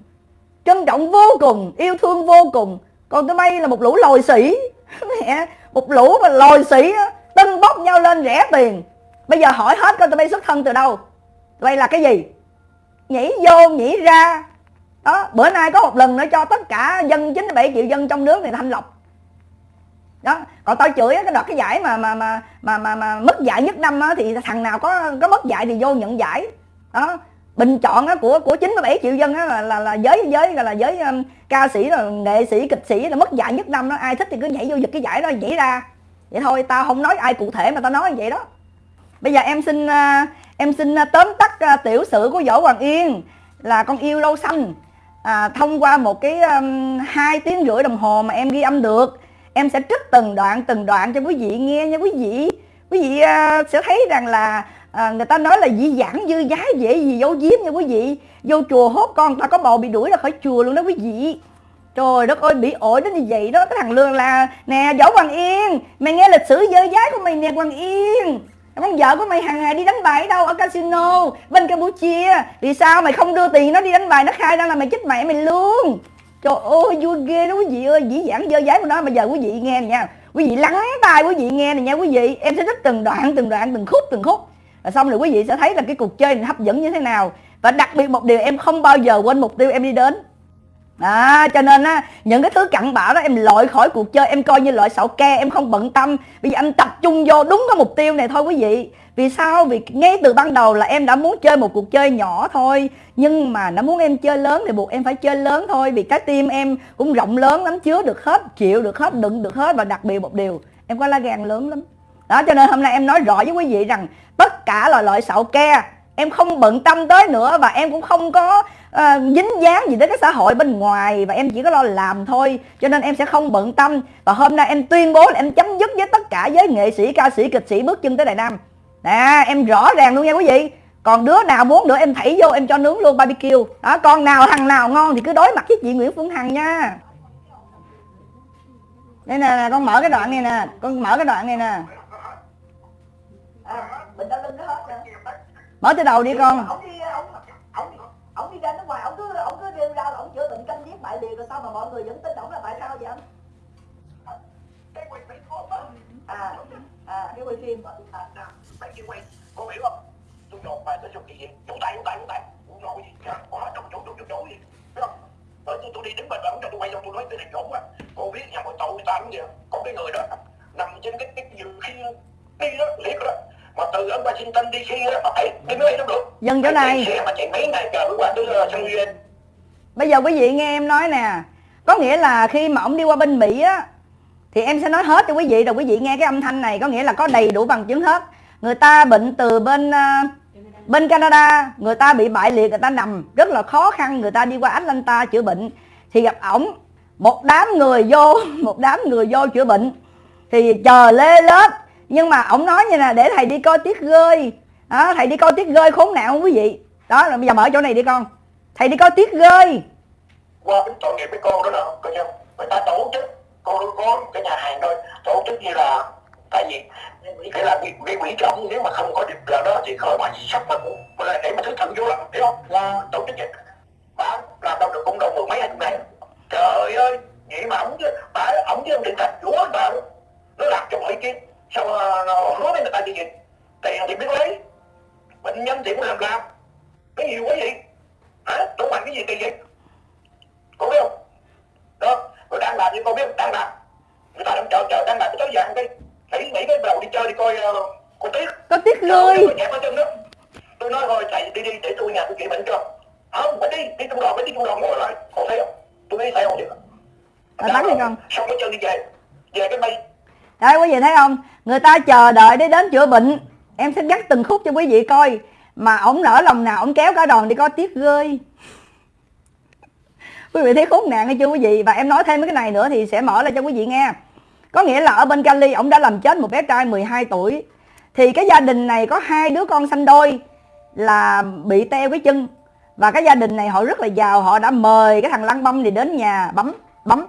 Trân trọng vô cùng, yêu thương vô cùng. Còn tụi bay là một lũ lồi sĩ. Mẹ, một lũ mà lồi sĩ tân bốc nhau lên rẻ tiền bây giờ hỏi hết coi tụi bay xuất thân từ đâu? Tụi bay là cái gì? Nhảy vô nhảy ra. Đó bữa nay có một lần nữa cho tất cả dân 97 triệu dân trong nước này thanh lọc đó còn tao chửi cái đợt cái giải mà mà mà mà mà, mà mất giải nhất năm á, thì thằng nào có có mất giải thì vô nhận giải. Đó bình chọn á, của của 97 triệu dân á, là, là là giới giới là giới um, ca sĩ là nghệ sĩ kịch sĩ là mất giải nhất năm đó. Ai thích thì cứ nhảy vô giật cái giải đó nhảy ra. Vậy thôi tao không nói ai cụ thể mà tao nói như vậy đó bây giờ em xin à, em xin à, tóm tắt à, tiểu sử của võ hoàng yên là con yêu lâu xanh. À, thông qua một cái um, hai tiếng rưỡi đồng hồ mà em ghi âm được em sẽ trích từng đoạn từng đoạn cho quý vị nghe nha quý vị. Quý vị uh, sẽ thấy rằng là uh, người ta nói là dĩ dãn dư giá dễ gì giấu giếm nha quý vị. Vô chùa hốt con ta có bầu bị đuổi ra khỏi chùa luôn đó quý vị. Trời đất ơi bị ổi đến như vậy đó cái thằng lương là nè võ hoàng yên mày nghe lịch sử dơ giá của mày nè hoàng yên con vợ của mày hàng ngày đi đánh bài ở đâu, ở casino, bên campuchia. Vì sao mày không đưa tiền nó đi đánh bài, nó khai ra là mày chết mẹ mày luôn. Trời ơi, vui ghê đó quý vị ơi, Dĩ dãn dơ giấy của nó Bây giờ quý vị nghe này nha. Quý vị lắng tai quý vị nghe này nha quý vị. Em sẽ trích từng đoạn từng đoạn, từng khúc từng khúc. Và xong rồi quý vị sẽ thấy là cái cuộc chơi này hấp dẫn như thế nào. Và đặc biệt một điều em không bao giờ quên mục tiêu em đi đến. À, cho nên á những cái thứ cặn bã đó em loại khỏi cuộc chơi em coi như loại sậu ke em không bận tâm. Bây giờ em tập trung vô đúng cái mục tiêu này thôi quý vị. Vì sao? Vì ngay từ ban đầu là em đã muốn chơi một cuộc chơi nhỏ thôi nhưng mà nó muốn em chơi lớn thì buộc em phải chơi lớn thôi vì cái tim em cũng rộng lớn lắm chứa được hết chịu được hết đựng được hết và đặc biệt một điều em có lá gan lớn lắm. Đó cho nên hôm nay em nói rõ với quý vị rằng tất cả là loại sậu ke em không bận tâm tới nữa và em cũng không có uh, dính dáng gì đến cái xã hội bên ngoài và em chỉ có lo làm thôi cho nên em sẽ không bận tâm. Và hôm nay em tuyên bố là em chấm dứt với tất cả giới nghệ sĩ ca sĩ kịch sĩ bước chân tới đại Nam. Nè em rõ ràng luôn nha quý vị. Còn đứa nào muốn nữa em thảy vô em cho nướng luôn barbecue. Đó con nào thằng nào ngon thì cứ đối mặt với chị Nguyễn Phương Hằng nha. Đây nè con mở cái đoạn này nè con mở cái đoạn này nè. À, mở từ đầu đi con ông đi ông, ông, ông đi ra nước ngoài ông cứ ông cứ rêu ra ông chữa bại liệt rồi sao mà mọi người vẫn tin ông là tại sao vậy anh? À à cái quay phim. À, à, bạn kia quay có hiểu không? Tôi dồn bài tôi dùng gì? Chủ tay chủ tay chủ tay cũng nói gì? Quá trong chỗ chỗ chỗ chỗ gì? Biết không? Tôi tôi đi đứng bên đó cho tôi quay cho tôi nói tôi này dồn quá. Cô biết nhà mọi tội người ta cũng vậy. Có cái người đó nằm trên cái cái giường khi đi đó liệt đó. Mà từ ở Washington DC đó mà phải đi máy đâu được. Dân chỗ này. xe mà chạy mấy ngày chờ mới qua tới San Diego bây giờ quý vị nghe em nói nè có nghĩa là khi mà ông đi qua bên Mỹ á thì em sẽ nói hết cho quý vị rồi quý vị nghe cái âm thanh này có nghĩa là có đầy đủ bằng chứng hết. Người ta bệnh từ bên uh, bên Canada người ta bị bại liệt người ta nằm rất là khó khăn người ta đi qua Atlanta chữa bệnh. Thì gặp ổng một đám người vô một đám người vô chữa bệnh thì chờ lê lết. Nhưng mà ổng nói như nè để thầy đi coi tiết rơi đó, thầy đi coi tiết rơi khốn nạn không quý vị? Đó là bây giờ mở chỗ này đi con thầy đi coi tiết rơi qua cái tội nghiệp với con đó nè coi chưa người ta tổ chức con có cái nhà hàng thôi tổ chức như là tại vì cái là cái, cái quỹ trọng nếu mà không có được là đó thì khỏi mà gì sắp mà cũng là để mà thứ thần vô lắm hiểu không? Là tổ chức vậy. Bà làm đâu được cũng đâu mười mấy hai này trời ơi vậy mà ổng bà ổng với ông định thành chúa bà. Nó làm cho mọi kia sao ờ, hứa với người ta gì vậy. Tiền thì biết lấy bệnh nhân thì cũng làm làm. Cái nhiều quá vậy hả đủ mạnh cái gì tiền vậy cô biết không? Đó rồi đang làm như cô biết đang làm. Người ta đang chờ chờ đang làm cái tối vàng đi. Nghĩ nghĩ cái đầu đi chơi đi coi uh, cô tiết có tiết người tôi nói thôi thầy đi đi để tôi nhà tôi chữa bệnh cho. Không phải đi đi trong đoàn phải đi trong đoàn ngồi lại. Còn thấy không? Tôi đi theo không được à, bắn đi con. Xong cái chân đi về. Về cái mây. Đây quý vị thấy không? Người ta chờ đợi để đến chữa bệnh. Em sẽ gắt từng khúc cho quý vị coi mà ổng nở lòng nào ổng kéo cả đoàn đi coi tiếc rơi. Quý vị thấy khốn nạn hay chưa quý vị? Và em nói thêm cái này nữa thì sẽ mở lại cho quý vị nghe. Có nghĩa là ở bên Cali ổng đã làm chết một bé trai 12 tuổi. Thì cái gia đình này có hai đứa con sanh đôi là bị teo cái chân. Và cái gia đình này họ rất là giàu, họ đã mời cái thằng lăng băm này đến nhà bấm bấm.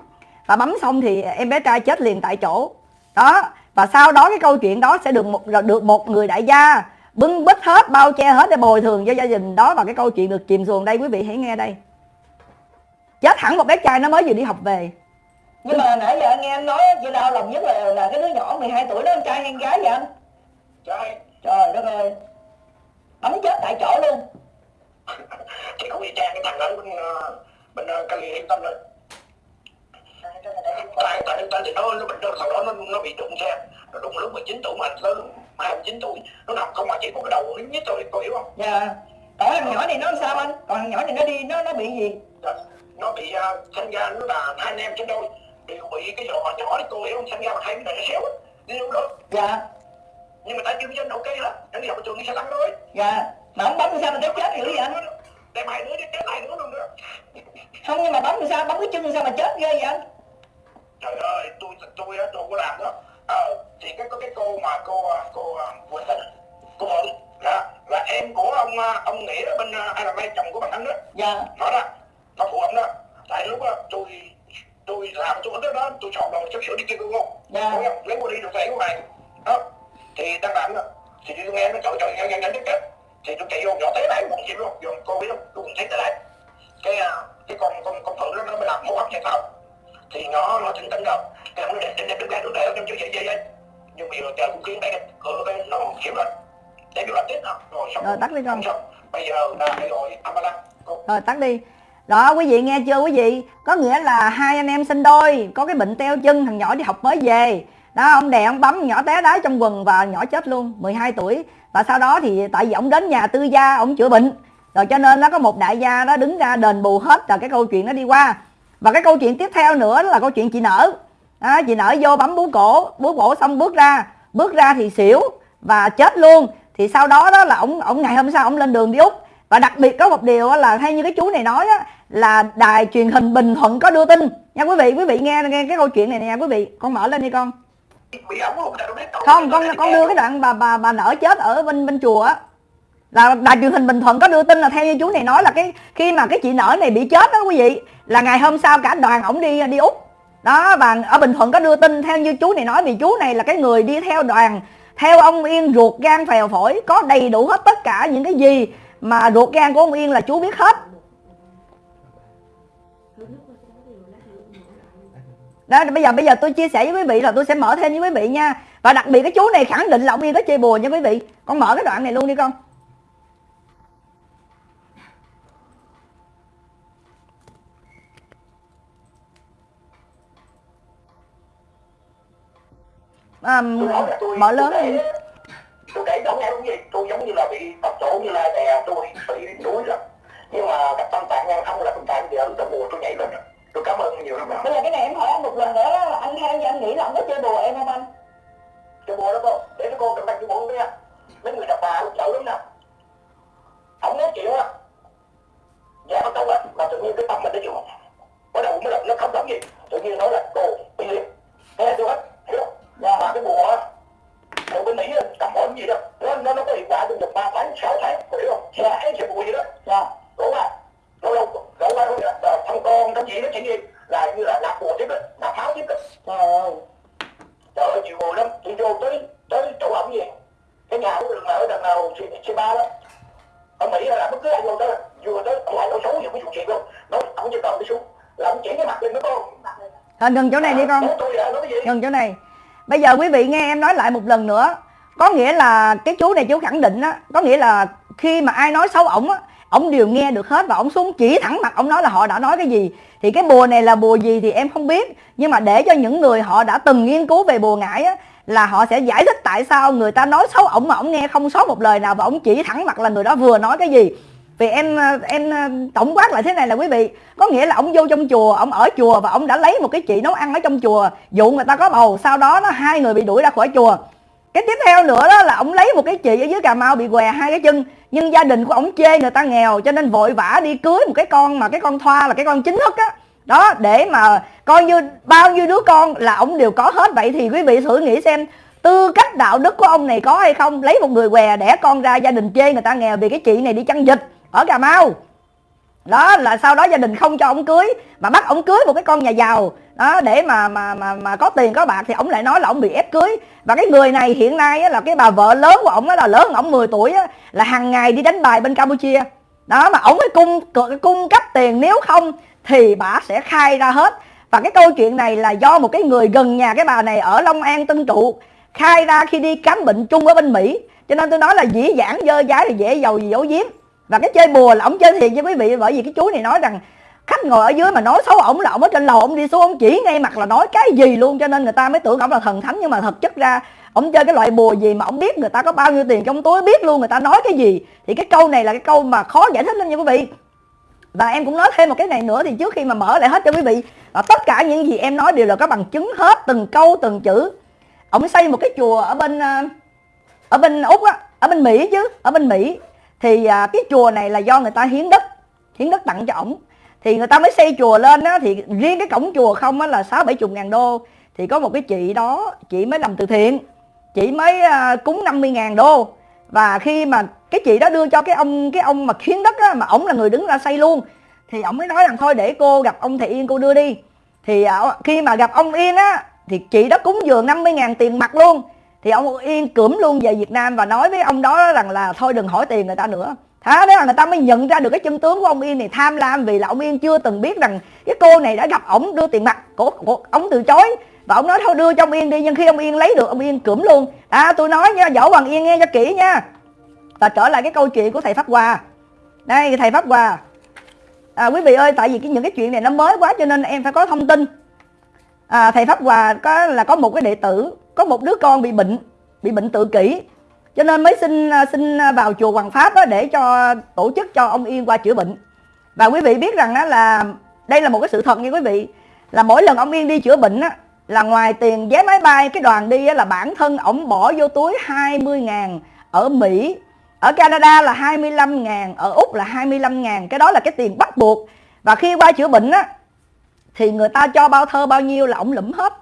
Và bấm xong thì em bé trai chết liền tại chỗ. Đó, và sau đó cái câu chuyện đó sẽ được một được một người đại gia bưng bít hết bao che hết để bồi thường cho gia đình. Đó và cái câu chuyện được chìm xuồng đây quý vị hãy nghe đây. Chết hẳn một bé trai nó mới vừa đi học về. Nhưng mà nãy giờ nghe anh nói chị đau lòng nhất là là cái đứa nhỏ 12 tuổi đó anh trai hay gái vậy anh. Trai trời đất ơi. Bắn chết tại chỗ luôn. Chị không đi trang cái thằng đó bên ờ, bên Cali yên tâm rồi tại tại tại thì nó nó bệnh thằng đó nó nó bị đụng xe. Nó đụng lúc 19 tuổi mà lớn 29 tuổi nó nằm không mà chỉ có cái đầu nó nhất thôi cô hiểu không? Dạ. Còn thằng nhỏ này nó sao anh? Còn thằng nhỏ này nó đi nó nó bị gì? Dạ. nó bị uh, sinh ra nó là hai anh em trên đôi đều bị cái giò nhỏ đấy cô hiểu không? Sinh ra mà hai cái này xéo đi đâu được. Dạ. Nhưng mà tại chưa dân ok hết nó đi học trường đi xe lăn thôi. Dạ. Mà ông bấm sao mà nó chết dữ vậy anh đem hai đứa chết hai đứa luôn nữa không nhưng mà bấm sao bấm cái chân sao mà chết ghê vậy anh? Trời ơi tôi tôi tôi, tôi có làm đó ờ thì cái có cái cô mà cô cô quỳnh tình cô mượn là là em của ông ông nghĩa ở bên ai là chồng của bạn anh đó. Dạ. Nói đó nó phụ ông đó. Tại lúc đó tôi tôi làm tôi đó, đó tôi chọn đồ chút sửa đi kia cô không dạ lấy qua đi được về của mày. Đó thì đang làm đó thì tôi nghe nó trời trời nhanh nhanh nhanh chết thì tôi chạy vô nhỏ té lại một chim luôn. Vô cô biết không? Tôi cũng thấy tới đây cái cái con con con phượng đó nó mới làm hô hấp chạy vào thì nó nó tỉnh tỉnh rồi cái nó để để đứng ra đứng đây trong chỗ vậy vậy vậy nhưng mà giờ cũng khiến đây cửa bên nó hiểu rồi để làm tiếp nào rồi xong. Rồi tắt đi con. Bây giờ là gọi ambulance rồi tắt đi. Đó quý vị nghe chưa quý vị? Có nghĩa là hai anh em sinh đôi có cái bệnh teo chân thằng nhỏ đi học mới về. Đó ông đè ông bấm nhỏ té đá trong quần và nhỏ chết luôn 12 tuổi. Và sau đó thì tại vì ông đến nhà tư gia ông chữa bệnh. Rồi cho nên nó có một đại gia đó đứng ra đền bù hết là cái câu chuyện nó đi qua và cái câu chuyện tiếp theo nữa là câu chuyện chị nở. Đó, chị nở vô bấm bú cổ bú cổ xong bước ra. Bước ra thì xỉu và chết luôn. Thì sau đó đó là ông ông ngày hôm sau ông lên đường đi úc. Và đặc biệt có một điều là theo như cái chú này nói á, là đài truyền hình bình thuận có đưa tin. Nha quý vị quý vị nghe nghe cái câu chuyện này nè quý vị. Con mở lên đi con. Không? Con con đưa cái đoạn bà bà bà nở chết ở bên bên chùa á là đài truyền hình bình thuận có đưa tin là theo như chú này nói là cái, khi mà cái chị nở này bị chết đó quý vị, là ngày hôm sau cả đoàn ổng đi đi úc. Đó, và ở bình thuận có đưa tin theo như chú này nói, vì chú này là cái người đi theo đoàn, theo ông yên ruột gan phèo phổi, có đầy đủ hết tất cả những cái gì mà ruột gan của ông yên là chú biết hết. Đó, bây giờ bây giờ tôi chia sẻ với quý vị là tôi sẽ mở thêm với quý vị nha. Và đặc biệt cái chú này khẳng định là ông yên có chơi bùa nha quý vị. Con mở cái đoạn này luôn đi con. À, mở lớn đi. tôi kể nghe đúng gì tôi giống như là bị tập chỗ như là đè tôi bị đuối rồi nhưng mà các tâm tạng ngang không là tâm tạng giờ tôi bùa tôi nhảy lên tôi cảm ơn nhiều lắm bây giờ cái này em hỏi anh một lần nữa là anh theo như anh nghĩ là ông có chơi bùa em không anh? Chơi bùa đó cô. Để cho cô cầm tay chơi bùa nha mấy người đàn bà chậu lắm nè. Không nói chuyện á. Dạ bắt đầu là mà tự nhiên cái tâm mình nó chịu bắt đầu mới là nó không giống gì. Tự nhiên nói là cô bị liệt. Nghe tôi hết hiểu không dạ. mà cái á. Ở bên mỹ cầm ổn gì đó. Nó nó nó có hiệu quả trong được ba tháng sáu tháng hiểu không? Ấy chơi bùa gì đó. Dạ. Đúng không lâu lâu lâu qua thôi thằng con thằng gì nó chuyện gì là như là nạp bùa tiếp đó nạp pháo tiếp đó trời ơi. Chịu bùa lắm. Tôi vô tới tới chỗ ổng gì cái nhà của đường nào ở đằng nào c ba đó. Ở mỹ là bất cứ ai vô tới vừa tới ông lại nói xấu gì ví dụ chuyện luôn. Nói ông chỉ cần đi xuống. Là ông chỉ cái mặt lên nó con à, ngừng chỗ này đi con. Là cái ngừng chỗ này bây giờ quý vị nghe em nói lại một lần nữa. Có nghĩa là cái chú này chú khẳng định á, có nghĩa là khi mà ai nói xấu ổng á, ổng đều nghe được hết và ổng xuống chỉ thẳng mặt ổng nói là họ đã nói cái gì. Thì cái bùa này là bùa gì thì em không biết. Nhưng mà để cho những người họ đã từng nghiên cứu về bùa ngải á, là họ sẽ giải thích tại sao người ta nói xấu ổng mà ổng nghe không sót một lời nào và ổng chỉ thẳng mặt là người đó vừa nói cái gì vì em ờ, em ờ, tổng quát lại thế này là quý vị. Có nghĩa là ông vô trong chùa, ông ở chùa và ông đã lấy một cái chị nấu ăn ở trong chùa. Dụ người ta có bầu, sau đó nó hai người bị đuổi ra khỏi chùa. Cái tiếp theo nữa đó là ông lấy một cái chị ở dưới cà mau bị què hai cái chân. Nhưng gia đình của ông chê người ta nghèo, cho nên vội vã đi cưới một cái con mà cái con thoa là cái con chính thức á. Đó, để mà coi như bao nhiêu đứa con là ông đều có hết. Vậy thì quý vị thử nghĩ xem, tư cách đạo đức của ông này có hay không? Lấy một người què đẻ con ra, gia đình chê người ta nghèo vì cái chị này đi chăn dịch ở cà mau. Đó là sau đó gia đình không cho ông cưới mà bắt ông cưới một cái con nhà giàu. Đó để mà mà mà mà có tiền có bạc thì ông lại nói là ông bị ép cưới. Và cái người này hiện nay á, là cái bà vợ lớn của ông là lớn ông 10 tuổi á, là hàng ngày đi đánh bài bên campuchia. Đó mà ông mới cung cung cấp tiền nếu không thì bà sẽ khai ra hết. Và cái câu chuyện này là do một cái người gần nhà cái bà này ở long an tân trụ khai ra khi đi khám bệnh chung ở bên mỹ. Cho nên tôi nói là dĩ dãn dơ dái thì dễ giàu gì giấu giếm và cái chơi bùa là ông chơi thiệt với quý vị, bởi vì cái chú này nói rằng khách ngồi ở dưới mà nói xấu ổng là ổng ở trên lầu ổng đi xuống, ổng chỉ ngay mặt là nói cái gì luôn, cho nên người ta mới tưởng ổng là thần thánh. Nhưng mà thực chất ra, ổng chơi cái loại bùa gì mà ổng biết người ta có bao nhiêu tiền trong túi, biết luôn người ta nói cái gì. Thì cái câu này là cái câu mà khó giải thích lắm nha quý vị. Và em cũng nói thêm một cái này nữa thì trước khi mà mở lại hết cho quý vị là tất cả những gì em nói đều là có bằng chứng hết, từng câu, từng chữ. Ổng xây một cái chùa ở bên à, ở bên úc á, ở bên mỹ chứ, ở bên mỹ thì à, cái chùa này là do người ta hiến đất hiến đất tặng cho ổng. Thì người ta mới xây chùa lên á thì riêng cái cổng chùa không á là sáu bảy chục ngàn đô. Thì có một cái chị đó chị mới làm từ thiện chị mới à, cúng 50 ngàn đô. Và khi mà cái chị đó đưa cho cái ông cái ông mà hiến đất á mà ổng là người đứng ra xây luôn thì ổng mới nói rằng thôi để cô gặp ông thầy Yên cô đưa đi. Thì à, khi mà gặp ông Yên á thì chị đó cúng dường 50 ngàn tiền mặt luôn thì ông Yên cưỡm luôn về Việt Nam và nói với ông đó rằng là thôi đừng hỏi tiền người ta nữa. Thế đó là người ta mới nhận ra được cái chân tướng của ông Yên này tham lam vì là ông Yên chưa từng biết rằng cái cô này đã gặp ổng đưa tiền mặt của, của ông từ chối. Và ông nói thôi đưa cho ông Yên đi nhưng khi ông Yên lấy được ông Yên cưỡm luôn. À tôi nói nha võ Hoàng Yên nghe cho kỹ nha. Và trở lại cái câu chuyện của thầy Pháp Hòa đây thầy Pháp Hòa à, quý vị ơi tại vì cái những cái chuyện này nó mới quá cho nên em phải có thông tin. À, thầy Pháp Hòa có là có một cái đệ tử có một đứa con bị bệnh bị bệnh tự kỷ. Cho nên mới xin à, xin à, vào chùa Hoàng Pháp để cho tổ chức cho ông Yên qua chữa bệnh. Và quý vị biết rằng là đây là một cái sự thật nha quý vị là mỗi lần ông Yên đi chữa bệnh á, là ngoài tiền vé máy bay cái đoàn đi á, là bản thân ổng bỏ vô túi 20 ngàn ở Mỹ. Ở Canada là 25 ngàn ở Úc là 25 ngàn. Cái đó là cái tiền bắt buộc. Và khi qua chữa bệnh á thì người ta cho bao thơ bao nhiêu là ổng lụm hết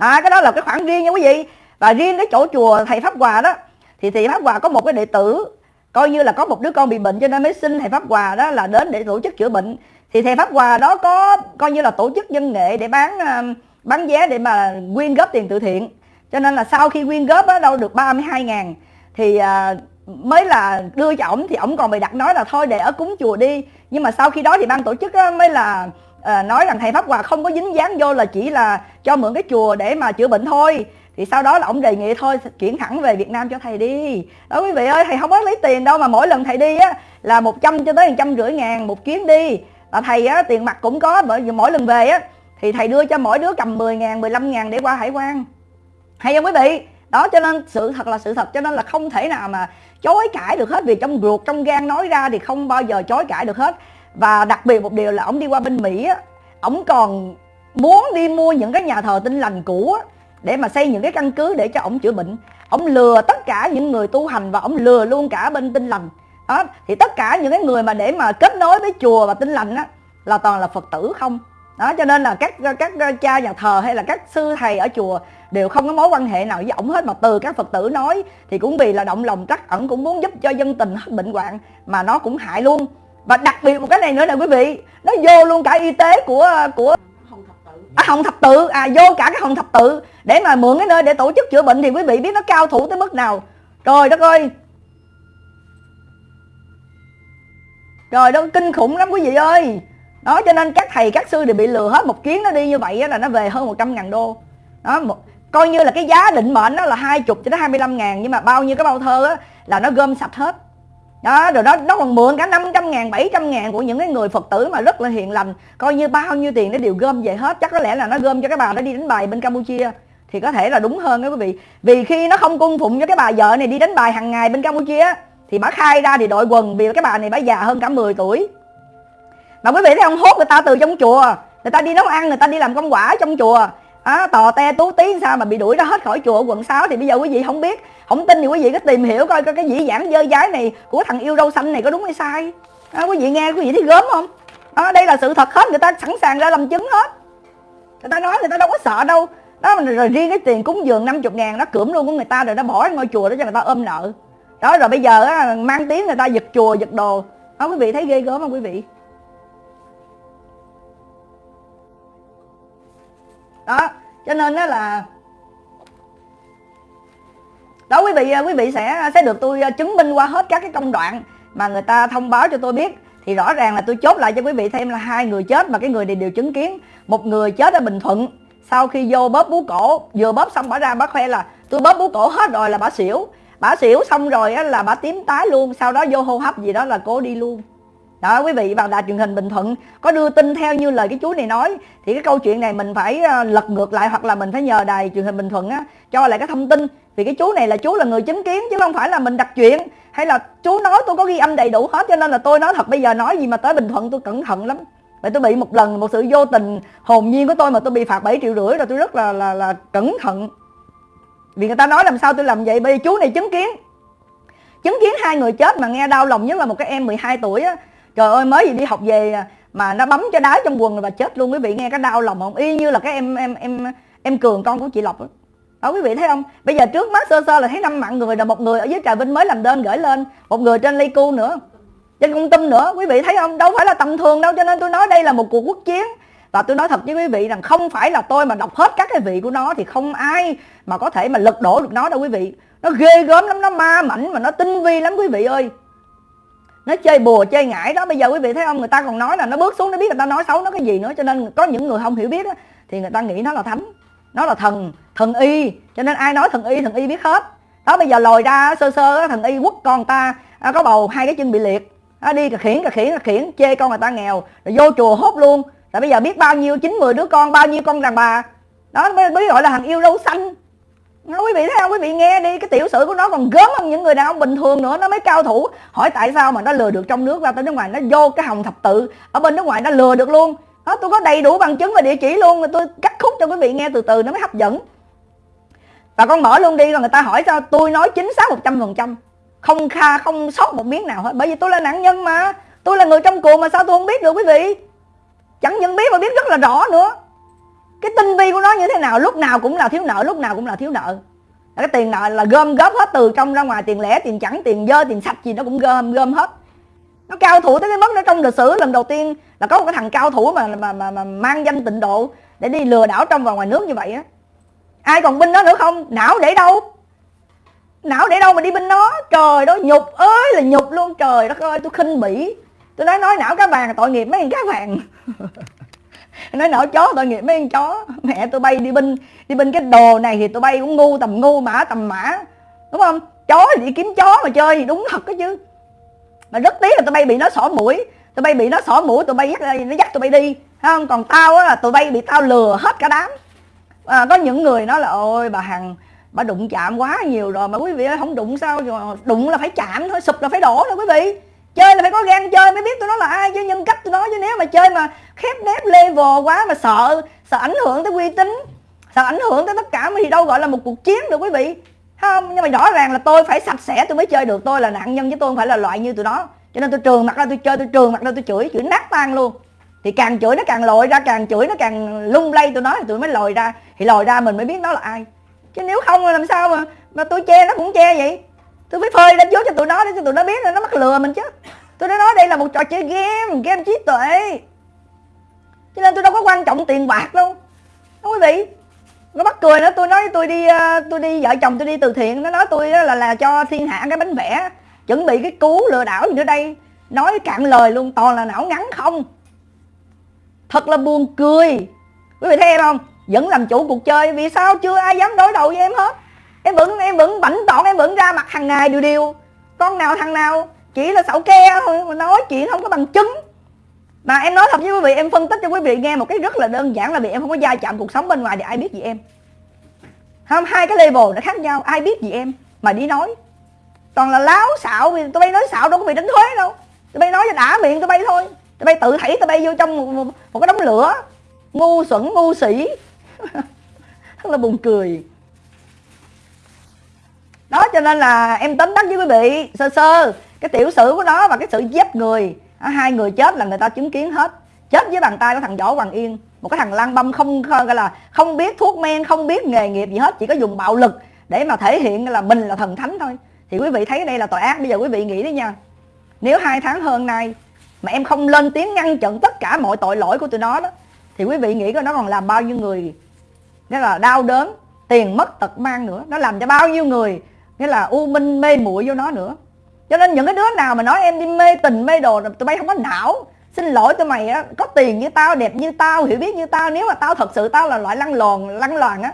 à, cái đó là cái khoản riêng nha quý vị. Và riêng cái chỗ chùa thầy pháp hòa đó thì thầy pháp hòa có một cái đệ tử coi như là có một đứa con bị bệnh cho nên mới xin thầy pháp hòa đó là đến để tổ chức chữa bệnh. Thì thầy pháp hòa đó có coi như là tổ chức dân nghệ để bán um, bán vé để mà quyên góp tiền từ thiện. Cho nên là sau khi quyên góp đó đâu được 32 ngàn thì à, mới là đưa cho ổng thì ổng còn bị đặt nói là thôi để ở cúng chùa đi. Nhưng mà sau khi đó thì ban tổ chức mới là à, nói rằng thầy pháp hòa không có dính dáng vô là chỉ là cho mượn cái chùa để mà chữa bệnh thôi. Thì sau đó là ông đề nghị thôi chuyển thẳng về Việt Nam cho thầy đi. Đó quý vị ơi thầy không có lấy tiền đâu mà mỗi lần thầy đi á là 100 cho tới một trăm rưỡi ngàn một chuyến đi. Là thầy á tiền mặt cũng có bởi vì mỗi lần về á thì thầy đưa cho mỗi đứa cầm 10 ngàn 15 ngàn để qua hải quan. Hay không quý vị? Đó cho nên sự thật là sự thật cho nên là không thể nào mà chối cãi được hết. Vì trong ruột trong gan nói ra thì không bao giờ chối cãi được hết và đặc biệt một điều là ông đi qua bên mỹ á ổng còn muốn đi mua những cái nhà thờ tinh lành cũ á, để mà xây những cái căn cứ để cho ổng chữa bệnh. Ổng lừa tất cả những người tu hành và ổng lừa luôn cả bên tinh lành. Đó, thì tất cả những cái người mà để mà kết nối với chùa và tinh lành á, là toàn là phật tử không? Đó, cho nên là các các cha nhà thờ hay là các sư thầy ở chùa đều không có mối quan hệ nào với ổng hết. Mà từ các phật tử nói thì cũng vì là động lòng trắc ẩn, cũng muốn giúp cho dân tình hết bệnh hoạn mà nó cũng hại luôn và đặc biệt một cái này nữa là quý vị nó vô luôn cả y tế của của à, hồng thập tự à vô cả cái hồng thập tự để mà mượn cái nơi để tổ chức chữa bệnh thì quý vị biết nó cao thủ tới mức nào. Trời đất ơi! Rồi đó kinh khủng lắm quý vị ơi! Đó cho nên các thầy các sư đều bị lừa hết một chuyến nó đi như vậy là nó về hơn 100 ngàn đô. Đó một, coi như là cái giá định mệnh nó là hai chục cho tới 25 ngàn nhưng mà bao nhiêu cái bao thơ á, là nó gom sạch hết đó rồi đó nó còn mượn cả 500 ngàn 700 ngàn của những cái người Phật tử mà rất là hiền lành. Coi như bao nhiêu tiền nó đều gom về hết. Chắc có lẽ là nó gom cho cái bà đó đi đánh bài bên Campuchia. Thì có thể là đúng hơn đó quý vị. Vì khi nó không cung phụng cho cái bà vợ này đi đánh bài hàng ngày bên Campuchia thì bà khai ra thì đội quần vì cái bà này bà già hơn cả 10 tuổi. Mà quý vị thấy không? Hốt người ta từ trong chùa. Người ta đi nấu ăn người ta đi làm công quả trong chùa. À, tò te tú tí sao mà bị đuổi ra hết khỏi chùa quận 6 thì bây giờ quý vị không biết không tin thì quý vị cứ tìm hiểu coi, coi cái dĩ dãn dơ dái này của thằng yêu râu xanh này có đúng hay sai. Đó, quý vị nghe quý vị thấy gớm không? Đó, đây là sự thật hết người ta sẵn sàng ra làm chứng hết. Người ta nói người ta đâu có sợ đâu. Đó rồi riêng cái tiền cúng dường 50 ngàn nó cưỡng luôn của người ta rồi nó bỏ ngôi chùa đó cho người ta ôm nợ. Đó rồi bây giờ á, mang tiếng người ta giật chùa giật đồ. Đó quý vị thấy ghê gớm không quý vị? Đó cho nên đó là đó, quý vị à, quý vị sẽ à, sẽ được tôi à, chứng minh qua hết các cái công đoạn mà người ta thông báo cho tôi biết. Thì rõ ràng là tôi chốt lại cho quý vị thêm là hai người chết mà cái người này đều chứng kiến. Một người chết ở bình thuận, sau khi vô bóp bú cổ, vừa bóp xong bỏ ra bác khoe là, tôi bóp bú cổ hết rồi là bà xỉu. Bà xỉu xong rồi là bà tím tái luôn, sau đó vô hô hấp gì đó là cố đi luôn đó, quý vị vào đài truyền hình Bình Thuận có đưa tin theo như lời cái chú này nói, thì cái câu chuyện này mình phải ờ, lật ngược lại hoặc là mình phải nhờ đài truyền hình Bình Thuận á, cho lại cái thông tin. Vì cái chú này là chú là người chứng kiến, chứ không phải là mình đặt chuyện. Hay là chú nói tôi có ghi âm đầy đủ hết, cho nên là tôi nói thật, bây giờ nói gì mà tới Bình Thuận tôi cẩn thận lắm. Vậy tôi bị một lần một sự vô tình hồn nhiên của tôi mà tôi bị phạt 7 triệu rưỡi rồi tôi rất là là là cẩn thận. Vì người ta nói làm sao tôi làm vậy? Bây giờ chú này chứng kiến. Chứng kiến hai người chết mà nghe đau lòng nhất là một cái em 12 tuổi á trời ơi, mới gì đi học về à, mà nó bấm cho đá trong quần rồi và chết luôn. Quý vị nghe cái đau lòng không y như là cái em em em em cường, con của chị lộc đó. đó, quý vị thấy không? Bây giờ trước mắt sơ sơ là thấy năm mạng người là một người ở dưới trà vinh mới làm đơn gửi lên, một người trên Pleiku nữa, trên công tâm nữa. Quý vị thấy không? Đâu phải là tầm thường đâu, cho nên tôi nói đây là một cuộc quốc chiến. Và tôi nói thật với quý vị rằng không phải là tôi mà đọc hết các cái vị của nó thì không ai mà có thể mà lật đổ được nó đâu, quý vị. Nó ghê gớm lắm, nó ma mảnh mà nó tinh vi lắm, quý vị ơi nó chơi bùa chơi ngải đó. Bây giờ quý vị thấy không? Người ta còn nói là nó bước xuống nó biết người ta nói xấu nó cái gì nữa. Cho nên có những người không hiểu biết đó, thì người ta nghĩ nó là thánh nó là thần thần y. Cho nên ai nói thần y thần y biết hết. Đó bây giờ lòi ra sơ sơ thần y quất con ta à, có bầu hai cái chân bị liệt. À, đi cà khiển cà khiển cà khiển chê con người ta nghèo rồi vô chùa hốt luôn. Tại bây giờ biết bao nhiêu chín mười đứa con bao nhiêu con đàn bà. Đó mới, mới gọi là thằng yêu đâu xanh quý vị thấy không? Quý vị nghe đi, cái tiểu sử của nó còn gớm hơn những người đàn ông bình thường nữa, nó mới cao thủ. Hỏi tại sao mà nó lừa được trong nước, ra tới nước ngoài, nó vô cái hồng thập tự. Ở bên nước ngoài nó lừa được luôn. Đó tôi có đầy đủ bằng chứng và địa chỉ luôn rồi tôi cắt khúc cho quý vị nghe từ từ, nó mới hấp dẫn. Và con mở luôn đi, rồi người ta hỏi sao tôi nói chính xác một trăm phần trăm. Không kha, không sót một miếng nào hết, bởi vì tôi là nạn nhân mà. Tôi là người trong cuộc mà sao tôi không biết được quý vị? Chẳng những biết mà biết rất là rõ nữa cái tinh vi của nó như thế nào lúc nào cũng là thiếu nợ lúc nào cũng là thiếu nợ. Cái tiền nợ là gom góp hết từ trong ra ngoài tiền lẻ tiền chẳng tiền dơ tiền sạch gì nó cũng gom gom hết. Nó cao thủ tới cái mức nó trong lịch sử lần đầu tiên là có một cái thằng cao thủ mà mà mà, mà mang danh tịnh độ để đi lừa đảo trong và ngoài nước như vậy á. Ai còn binh nó nữa không? Não để đâu? Não để đâu mà đi binh nó? Trời đó nhục ơi là nhục luôn. Trời đất ơi tôi khinh bỉ. Tôi nói nói não cá vàng tội nghiệp mấy thằng cá vàng. nói não chó tội nghiệp mấy con chó. Mẹ tôi bay đi binh đi binh cái đồ này thì tôi bay cũng ngu tầm ngu mã tầm mã. Đúng không? Chó thì đi kiếm chó mà chơi thì đúng thật đó chứ. Mà rất tiếc là tụi bay bị nó xỏ mũi. Tụi bay bị nó xỏ mũi tụi bay dắt nó dắt tụi bay đi. Không? Còn tao á là tụi bay bị tao lừa hết cả đám. À, có những người nói là ôi bà hằng bà đụng chạm quá nhiều rồi mà quý vị ơi không đụng sao rồi đụng là phải chạm thôi sụp là phải đổ thôi quý vị. Chơi là phải có gan chơi mới biết tôi nói là ai chứ nhân cách tôi nói chứ. Nếu mà chơi mà khép nép level quá mà sợ sợ ảnh hưởng tới uy tín, sợ ảnh hưởng tới tất cả thì đâu gọi là một cuộc chiến được quý vị. Không, nhưng mà rõ ràng là tôi phải sạch sẽ, tôi mới chơi được. Tôi là nạn nhân chứ tôi không phải là loại như tụi nó. Cho nên tôi trường mặt ra, tôi chơi, tôi trường mặt ra, tôi chửi chửi nát tan luôn. Thì càng chửi nó càng lội ra, càng chửi nó càng lung lay tụi nó thì tụi mới lòi ra. Thì lòi ra mình mới biết nó là ai. Chứ nếu không làm sao mà mà tôi che nó cũng che vậy. Tôi phải phơi đánh trước cho tụi nó để cho tụi nó biết là nó mắc lừa mình chứ. Tôi đã nói đây là một trò chơi game game trí tuệ cho nên tôi đâu có quan trọng tiền bạc đâu. Đúng quý vị. Nó bắt cười nữa, tôi nói tôi đi ờ, tôi đi, vợ chồng tôi đi từ thiện. Nó nói tôi là là cho thiên hạ cái bánh vẽ chuẩn bị cái cú lừa đảo gì nữa đây. Nói cạn lời luôn, toàn là não ngắn không. Thật là buồn cười. Quý vị thấy em không? Vẫn làm chủ cuộc chơi, vì sao chưa ai dám đối đầu với em hết? Em vẫn em vẫn bảnh tọn em vẫn ra mặt hàng ngày điều điều con nào thằng nào chỉ là xạo ke thôi, mà nói chuyện không có bằng chứng mà em nói thật với quý vị em phân tích cho quý vị nghe một cái rất là đơn giản là vì em không có gia chạm cuộc sống bên ngoài thì ai biết gì em? Không hai cái level nó khác nhau ai biết gì em? Mà đi nói. Toàn là láo xạo vì tụi bay nói xạo đâu có bị đánh thuế đâu. Tụi bay nói cho đã miệng tụi bay thôi. Tụi bay tự thảy tụi bay vô trong một, một, một cái đống lửa. Ngu xuẩn ngu sĩ rất là buồn cười. Đó cho nên là em tính đắc với quý vị sơ sơ cái tiểu sử của nó và cái sự giết người hai người chết là người ta chứng kiến hết. Chết với bàn tay của thằng võ hoàng yên. Một cái thằng lang băm không gọi là không biết thuốc men, không biết nghề nghiệp gì hết, chỉ có dùng bạo lực để mà thể hiện là mình là thần thánh thôi. Thì quý vị thấy đây là tội ác, bây giờ quý vị nghĩ đi nha. Nếu hai tháng hơn nay mà em không lên tiếng ngăn chặn tất cả mọi tội lỗi của tụi nó đó, thì quý vị nghĩ coi nó còn làm bao nhiêu người, nghĩa là đau đớn, tiền mất tật mang nữa. Nó làm cho bao nhiêu người, nghĩa là u minh mê muội vô nó nữa cho nên những cái đứa nào mà nói em đi mê tình mê đồ tụi bay không có não xin lỗi tụi mày á có tiền như tao đẹp như tao hiểu biết như tao nếu mà tao thật sự tao là loại lăng lòn lăng loàn á.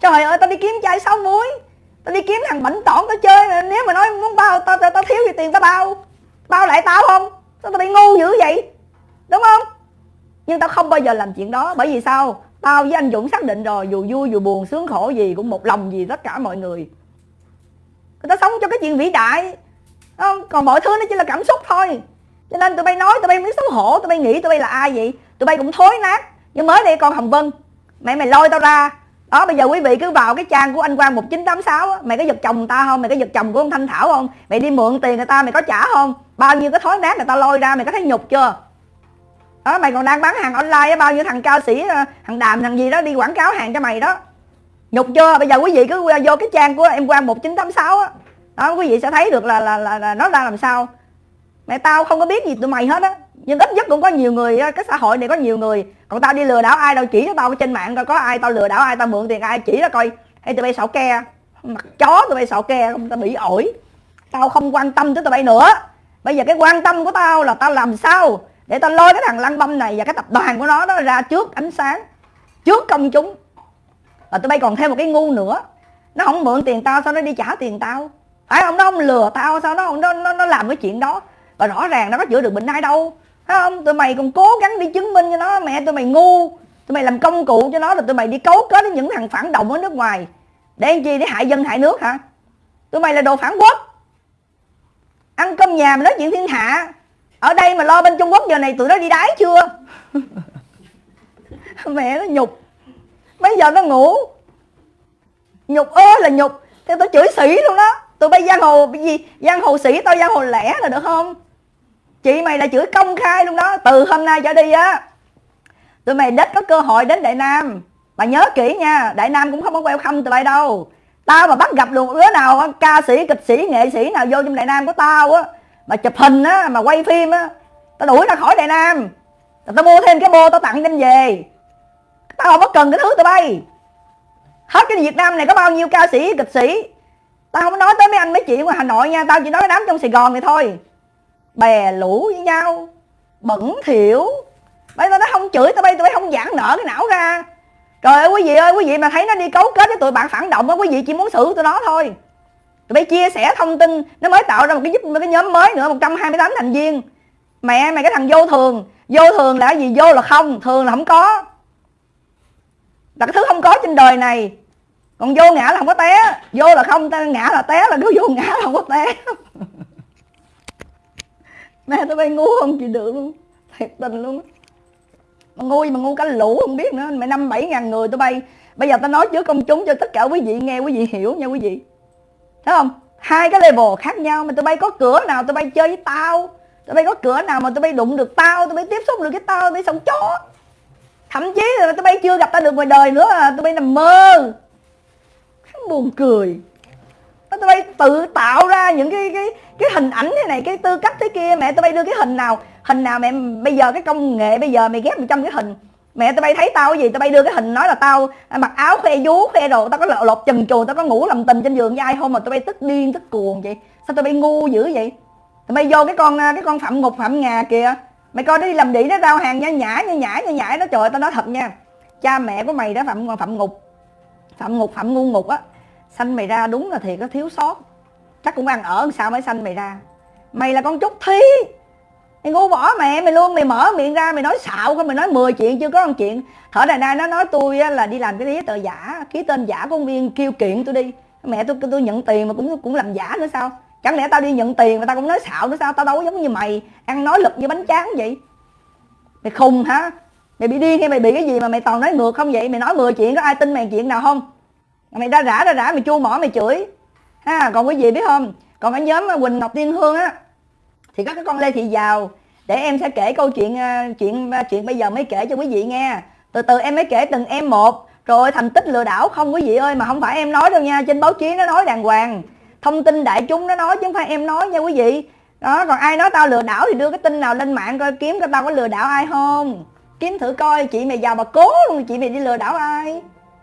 Trời ơi tao đi kiếm chai sáu muối tao đi kiếm thằng bảnh tỏn tao chơi nếu mà nói muốn bao tao tao, tao thiếu gì tiền tao bao bao lại tao không? Tao, tao bị ngu dữ vậy? Đúng không? Nhưng tao không bao giờ làm chuyện đó bởi vì sao? Tao với anh dũng xác định rồi dù vui dù buồn sướng khổ gì cũng một lòng gì tất cả mọi người. Người ta sống cho cái chuyện vĩ đại không, còn mọi thứ nó chỉ là cảm xúc thôi. Cho nên tụi bay nói, tụi bay mới xấu hổ, tụi bay nghĩ tụi bay là ai vậy? Tụi bay cũng thối nát. Nhưng mới đây con hồng vân, mẹ mày lôi tao ra. Đó, bây giờ quý vị cứ vào cái trang của anh Quang 1986 á, mày có giật chồng ta không? Mày có giật chồng của ông Thanh Thảo không? Mày đi mượn tiền người ta, mày có trả không? Bao nhiêu cái thối nát người ta lôi ra, mày có thấy nhục chưa? Đó, mày còn đang bán hàng online á, bao nhiêu thằng cao sĩ ờ, thằng đàm, thằng gì đó đi quảng cáo hàng cho mày đó. Nhục chưa? Bây giờ quý vị cứ ờ, vô cái trang của em Quang 1986 á đó quý vị sẽ thấy được là là, là, là nó ra làm sao. Mẹ tao không có biết gì tụi mày hết á. Nhưng ít nhất cũng có nhiều người cái xã hội này có nhiều người. Còn tao đi lừa đảo ai đâu chỉ cho tao trên mạng coi có ai tao lừa đảo ai tao mượn tiền ai chỉ ra coi. Hay tụi bay xạo ke mặt chó tụi bay xạo ke không tao bị ổi. Tao không quan tâm tới tụi bay nữa. Bây giờ cái quan tâm của tao là tao làm sao để tao lôi cái thằng lăng băm này và cái tập đoàn của nó đó ra trước ánh sáng trước công chúng. Và tụi bay còn thêm một cái ngu nữa. Nó không mượn tiền tao sao nó đi trả tiền tao? Phải không nó không lừa tao sao nó nó nó, nó làm cái chuyện đó? Và rõ ràng nó có chữa được bệnh ai đâu. Phải không? Tụi mày còn cố gắng đi chứng minh cho nó mẹ tụi mày ngu. Tụi mày làm công cụ cho nó rồi tụi mày đi cấu kết với những thằng phản động ở nước ngoài. Để làm chi? Để hại dân hại nước hả? Tụi mày là đồ phản quốc. Ăn cơm nhà mà nói chuyện thiên hạ. Ở đây mà lo bên trung quốc giờ này tụi nó đi đái chưa? Mẹ nó nhục. Mấy giờ nó ngủ? Nhục ơi là nhục. Theo tôi chửi xỉ luôn đó tụi bay giang hồ cái gì? Giang hồ sĩ tao giang hồ lẻ là được không? Chị mày là chửi công khai luôn đó. Từ hôm nay trở đi á, tụi mày đất có cơ hội đến đại nam. Bà nhớ kỹ nha, đại nam cũng không có welcome tụi bay đâu. Tao mà bắt gặp được đứa nào ca sĩ, kịch sĩ, nghệ sĩ nào vô trong đại nam của tao á, mà chụp hình á, mà quay phim á, tao đuổi ra khỏi đại nam. Tao mua thêm cái bô tao tặng đem về. Tao không có cần cái thứ tụi bay. Hết cái việt nam này có bao nhiêu ca sĩ, kịch sĩ tao không nói tới mấy anh mấy chị ngoài hà nội nha, tao chỉ nói đám trong sài gòn này thôi. Bè, lũ với nhau, bẩn thỉu. Bây tao nó không chửi, tao bay tụi bay không giãn nở cái não ra. Trời ơi, quý vị ơi, quý vị mà thấy nó đi cấu kết với tụi bạn phản động á, quý vị chỉ muốn xử tụi nó thôi. Tụi bay chia sẻ thông tin, nó mới tạo ra một cái giúp, một cái nhóm mới nữa 128 thành viên. Mẹ, mày cái thằng vô thường. Vô thường là cái gì? Vô là không, thường là không có. Là cái thứ không có trên đời này còn vô ngã là không có té. Vô là không ngã là té, là đứa vô ngã là không có té. Mẹ tụi bay ngu không chị được luôn. Thiệt tình luôn mà ngu mà ngu cả lũ không biết nữa. Mày năm bảy ngàn người tụi bay. Bây giờ tao nói trước công chúng cho tất cả quý vị nghe, quý vị hiểu nha quý vị. Thấy không? Hai cái level khác nhau mà tụi bay có cửa nào tụi bay chơi với tao. Tụi bay có cửa nào mà tụi bay đụng được tao, tụi bay tiếp xúc được cái tao, tụi bay sống chó. Thậm chí là tụi bay chưa gặp tao được ngoài đời nữa à. Tụi bay nằm mơ buồn cười. Tụi bay tự tạo ra những cái cái cái hình ảnh thế này cái tư cách thế kia. Mẹ tụi bay đưa cái hình nào hình nào mẹ bây giờ cái công nghệ bây giờ mày ghép một trăm cái hình. Mẹ tụi bay thấy tao cái gì tụi bay đưa cái hình nói là tao à, mặc áo khoe vú khoe đồ tao có lột, lột chùm chùa tao có ngủ làm tình trên giường với ai không mà tụi bay tức điên tức cuồng vậy? Sao tụi bay ngu dữ vậy? Tụi bay vô cái con à, cái con phạm ngục phạm ngà kìa. Mày coi nó đi làm đĩ nó rao hàng nha nhã nha nhã nha nhã nó trời tao nói thật nha. Cha mẹ của mày đó phạm phạm ngục phạm ngục phạm ngu ngục á sanh mày ra đúng là thiệt có thiếu sót. Chắc cũng ăn ở sao mới sanh mày ra. Mày là con trúc thí mày ngu bỏ mẹ, mày luôn, mày mở miệng ra, mày nói xạo không mày nói 10 chuyện chưa có một chuyện. Thở đài nay nó nói tôi là đi làm cái giấy tờ giả, ký tên giả của viên kêu kiện tôi đi. Mẹ tôi tôi nhận tiền mà cũng cũng làm giả nữa sao? Chẳng lẽ tao đi nhận tiền mà tao cũng nói xạo nữa sao? Tao đâu giống như mày, ăn nói lực như bánh tráng vậy. Mày khùng hả? Mày bị điên hay mày bị cái gì mà mày toàn nói ngược không vậy? Mày nói 10 chuyện có ai tin mày chuyện nào không? Mày ra rã ra rã, mày chua mỏ, mày chửi. Ha, còn quý vị biết không? Còn cái nhóm ờ, quỳnh ngọc tiên hương á. Thì có cái con lê thị giàu. Để em sẽ kể câu chuyện ờ, chuyện ờ, chuyện bây giờ mới kể cho quý vị nghe. Từ từ, em mới kể từng em một. Rồi, thành tích lừa đảo không quý vị ơi, mà không phải em nói đâu nha. Trên báo chí nó nói đàng hoàng. Thông tin đại chúng nó nói chứ không phải em nói nha quý vị. Đó, còn ai nói tao lừa đảo thì đưa cái tin nào lên mạng coi kiếm coi tao có lừa đảo ai không. Kiếm thử coi, chị mày giàu bà cố luôn, chị mày đi lừa đảo ai?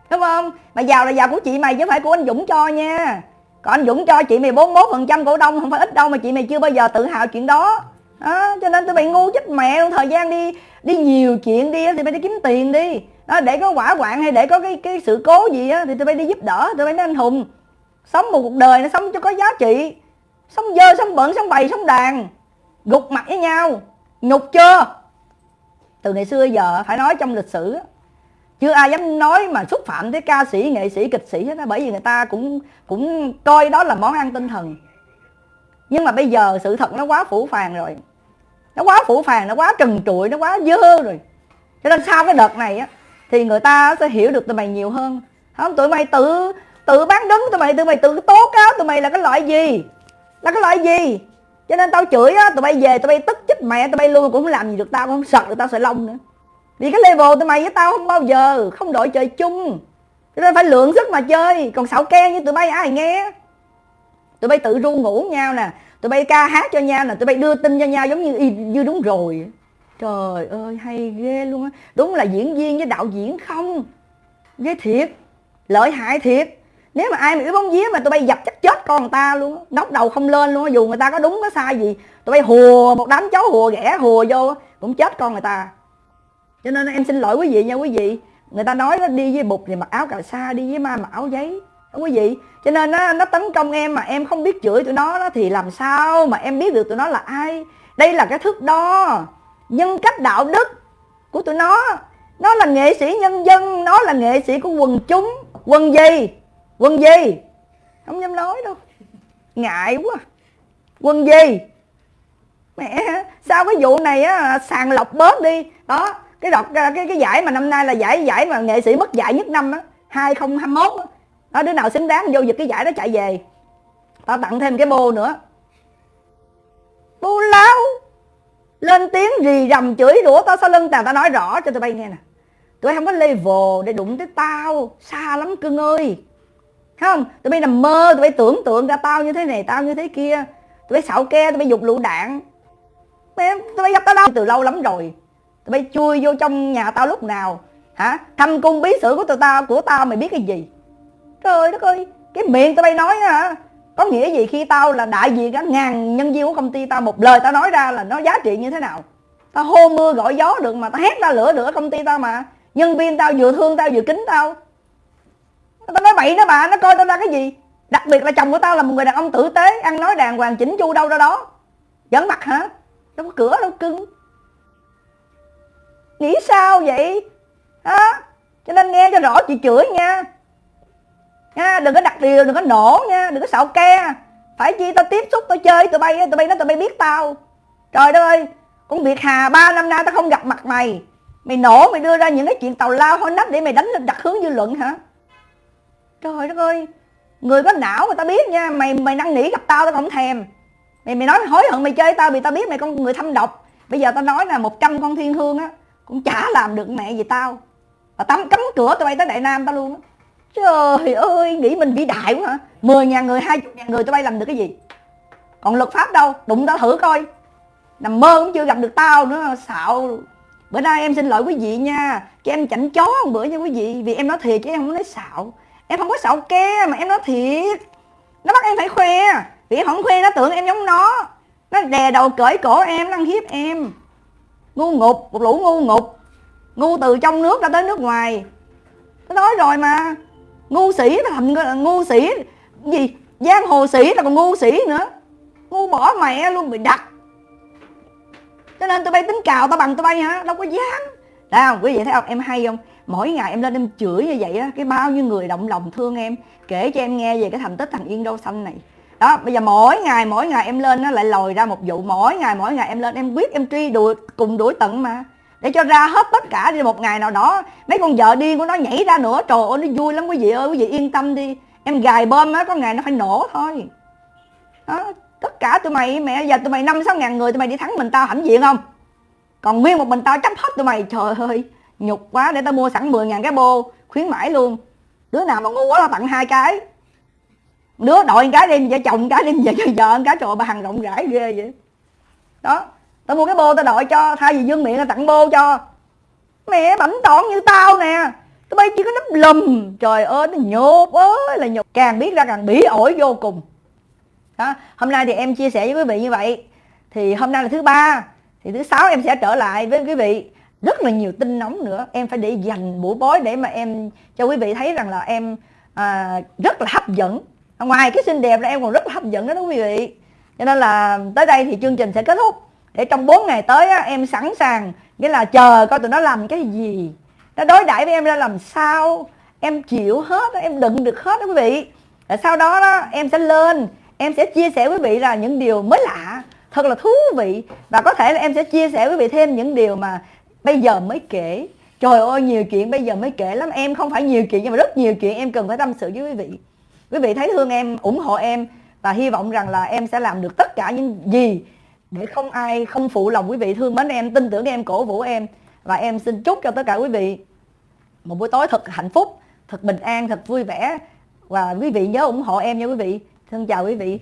Đúng không? Mà giàu là giàu của chị mày chứ phải của anh dũng cho nha. Còn anh dũng cho chị mày 41 phần trăm cổ đông không phải ít đâu mà chị mày chưa bao giờ tự hào chuyện đó. Đó, cho nên tụi mày ngu chết mẹ luôn thời gian đi đi nhiều chuyện đi thì mày đi kiếm tiền đi. Đó, để có quả quạng hay để có cái cái sự cố gì á thì tụi bay đi giúp đỡ tụi bay mới anh hùng. Sống một cuộc đời nó sống cho có giá trị. Sống dơ sống bẩn sống bày sống đàn. Gục mặt với nhau. Nhục chưa? Từ ngày xưa giờ phải nói trong lịch sử chưa ai dám nói mà xúc phạm tới ca sĩ, nghệ sĩ, kịch sĩ hết á, bởi vì người ta cũng cũng coi đó là món ăn tinh thần. Nhưng mà bây giờ sự thật nó quá phủ phàng rồi. Nó quá phủ phàng, nó quá trần trụi, nó quá dơ rồi. Cho nên sau cái đợt này á, thì người ta sẽ hiểu được tụi mày nhiều hơn. Không, tụi mày tự tự bán đứng, tụi mày tụi mày tự tố cáo tụi mày là cái loại gì? Là cái loại gì? Cho nên tao chửi á, tụi bay về, tụi bay tức chết mẹ, tụi bay luôn cũng không làm gì được tao, cũng không sợ được tao sợi lông nữa vì cái level tụi mày với tao không bao giờ, không đội trời chung. Cho nên phải lượng sức mà chơi. Còn xạo ke như tụi bay ai nghe? Tụi bay tự ru ngủ nhau nè. Tụi bay ca hát cho nhau nè. Tụi bay đưa tin cho nhau giống như như đúng rồi. Trời ơi, hay ghê luôn á. Đúng là diễn viên với đạo diễn không? Ghê thiệt. Lợi hại thiệt. Nếu mà ai mà yếu bóng vía mà tụi bay dập chắc chết con người ta luôn nóc đầu không lên luôn dù người ta có đúng có sai gì, tụi bay hùa một đám cháu hùa ghẻ hùa vô cũng chết con người ta cho nên em xin lỗi quý vị nha quý vị. Người ta nói nó đi với bụt thì mặc áo cà sa đi với ma mặc áo giấy. Đó quý vị. Cho nên nó, nó tấn công em mà em không biết chửi tụi nó đó, thì làm sao mà em biết được tụi nó là ai? Đây là cái thước đo nhân cách đạo đức của tụi nó. Nó là nghệ sĩ nhân dân nó là nghệ sĩ của quần chúng. Quần gì? Quần gì? Không dám nói đâu. Ngại quá. Quần gì? Mẹ sao cái vụ này á sàng lọc bớt đi. Đó cái đọc cái cái giải mà năm nay là giải giải mà nghệ sĩ mất giải nhất năm á 2021 á. Đó, đứa nào xứng đáng vô giật cái giải đó chạy về. Tao tặng thêm cái bô nữa. Bô láo! Lên tiếng rì rầm chửi rủa, tao sau lưng tao tao nói rõ cho tụi bay nghe nè. Tụi bay không có level để đụng tới tao. Xa lắm cưng ơi. Không, tụi bay nằm mơ, tụi bay tưởng tượng ra tao như thế này, tao như thế kia. Tụi bay xạo ke, tụi bay dục lựu đạn tụi bay gặp tao đâu? Từ lâu lắm rồi bay chui vô trong nhà tao lúc nào? Hả? Thăm cung bí sử của tụi tao của tao mày biết cái gì? Trời đất ơi, cái miệng tụi bay nói hả? Có nghĩa gì khi tao là đại diện cả ngàn nhân viên của công ty tao, một lời tao nói ra là nó giá trị như thế nào? Tao hô mưa gọi gió được mà tao hét ra lửa lửa công ty tao mà. Nhân viên tao vừa thương tao vừa kính tao. Tao nói bậy đó bà, nó coi tao ra cái gì? Đặc biệt là chồng của tao là một người đàn ông tử tế, ăn nói đàng hoàng chỉnh chu đâu ra đó. Vẫn mặt hả? Đâu có cửa, đâu cưng nghĩ sao vậy? Đó cho nên nghe cho rõ chị chửi nha. Nha, đừng có đặt điều, đừng có nổ nha, đừng có xạo ke. Phải chi tao tiếp xúc, tao chơi tụi bay tụi bay nó tụi bay biết tao. Trời đất ơi, con việt hà ba năm nay tao không gặp mặt mày. Mày nổ, mày đưa ra những cái chuyện tàu lao hôi nách để mày đánh lên đặt hướng dư luận hả? Trời đất ơi, người có não mà tao biết nha, mày mày năn nỉ gặp tao tao không thèm. Mày mày nói mày hối hận mày chơi tao vì tao biết mày con người thâm độc. Bây giờ tao nói là 100 con thiên hương á cũng chả làm được mẹ gì tao. Và tắm cấm cửa tụi bay tới đại nam tao luôn trời ơi, nghĩ mình vĩ đại quá hả? Mười ngàn người, hai chục ngàn người tụi bay làm được cái gì? Còn luật pháp đâu? Đụng tao thử coi. Nằm mơ cũng chưa gặp được tao nữa, xạo. Bữa nay em xin lỗi quý vị nha. Cho em chảnh chó một bữa nha quý vị, vì em nói thiệt chứ em không nói xạo. Em không có xạo ke mà em nói thiệt. Nó bắt em phải khoe. Vì em không khoe, nó tưởng em giống nó. Nó đè đầu cởi cổ em, nó ăn hiếp em ngu ngục, một lũ ngu ngục. Ngu từ trong nước ra tới nước ngoài. Nó nói rồi mà. Ngu sĩ nó thành ngu sĩ, gì? Giang hồ sĩ là còn ngu sĩ nữa. Ngu bỏ mẹ luôn bị đặt. Cho nên tụi bay tính cào tao bằng tụi bay hả? Đâu có dám. Đấy không? Quý vị thấy không? Em hay không? Mỗi ngày em lên em chửi như vậy á, cái bao nhiêu người động lòng thương em, kể cho em nghe về cái thành tích thằng yên đâu xanh này đó, bây giờ mỗi ngày mỗi ngày em lên nó lại lòi ra một vụ. Mỗi ngày mỗi ngày em lên, em quyết, em truy đuổi, cùng đuổi tận mà. Để cho ra hết tất cả đi, một ngày nào đó, mấy con vợ điên của nó nhảy ra nữa. Trời ơi, nó vui lắm, quý vị ơi, quý vị yên tâm đi. Em gài bom á, có ngày nó phải nổ thôi. Đó, tất cả tụi mày, mẹ, giờ tụi mày năm sáu ngàn người, tụi mày đi thắng mình tao hãnh diện không? Còn nguyên một mình tao chấp hết tụi mày. Trời ơi, nhục quá, để tao mua sẵn 10 ngàn cái bô, khuyến mãi luôn. Đứa nào mà ngu quá tao tặng hai cái đứa đội cái đem vợ chồng cái đem vợ cho vợ cái trời bà hằng rộng rãi ghê vậy. Đó tao mua cái bô tao đội cho thay vì dương miệng tao tặng bô cho. Mẹ bảnh tỏn như tao nè. Tụi bay chỉ có nắp lùm. Trời ơi nó nhột ơi là nhột. Càng biết ra càng bỉ ổi vô cùng. Đó hôm nay thì em chia sẻ với quý vị như vậy. Thì hôm nay là thứ ba. Thì thứ sáu em sẽ trở lại với quý vị. Rất là nhiều tin nóng nữa. Em phải để dành buổi bói để mà em cho quý vị thấy rằng là em à, rất là hấp dẫn ngoài cái xinh đẹp là em còn rất là hấp dẫn đó, đó quý vị. Cho nên là tới đây thì chương trình sẽ kết thúc. Để trong 4 ngày tới á, em sẵn sàng nghĩa là chờ coi tụi nó làm cái gì. Nó đối đãi với em ra làm sao. Em chịu hết em đựng được hết đó quý vị. Rồi sau đó đó em sẽ lên em sẽ chia sẻ với quý vị là những điều mới lạ. Thật là thú vị. Và có thể là em sẽ chia sẻ với quý vị thêm những điều mà bây giờ mới kể. Trời ơi nhiều chuyện bây giờ mới kể lắm. Em không phải nhiều chuyện nhưng mà rất nhiều chuyện em cần phải tâm sự với quý vị quý vị thấy thương em ủng hộ em và hy vọng rằng là em sẽ làm được tất cả những gì để không ai, không phụ lòng quý vị. Thương mến em, tin tưởng em, cổ vũ em và em xin chúc cho tất cả quý vị một buổi tối thật hạnh phúc, thật bình an, thật vui vẻ. Và quý vị nhớ ủng hộ em nha quý vị. Xin chào quý vị.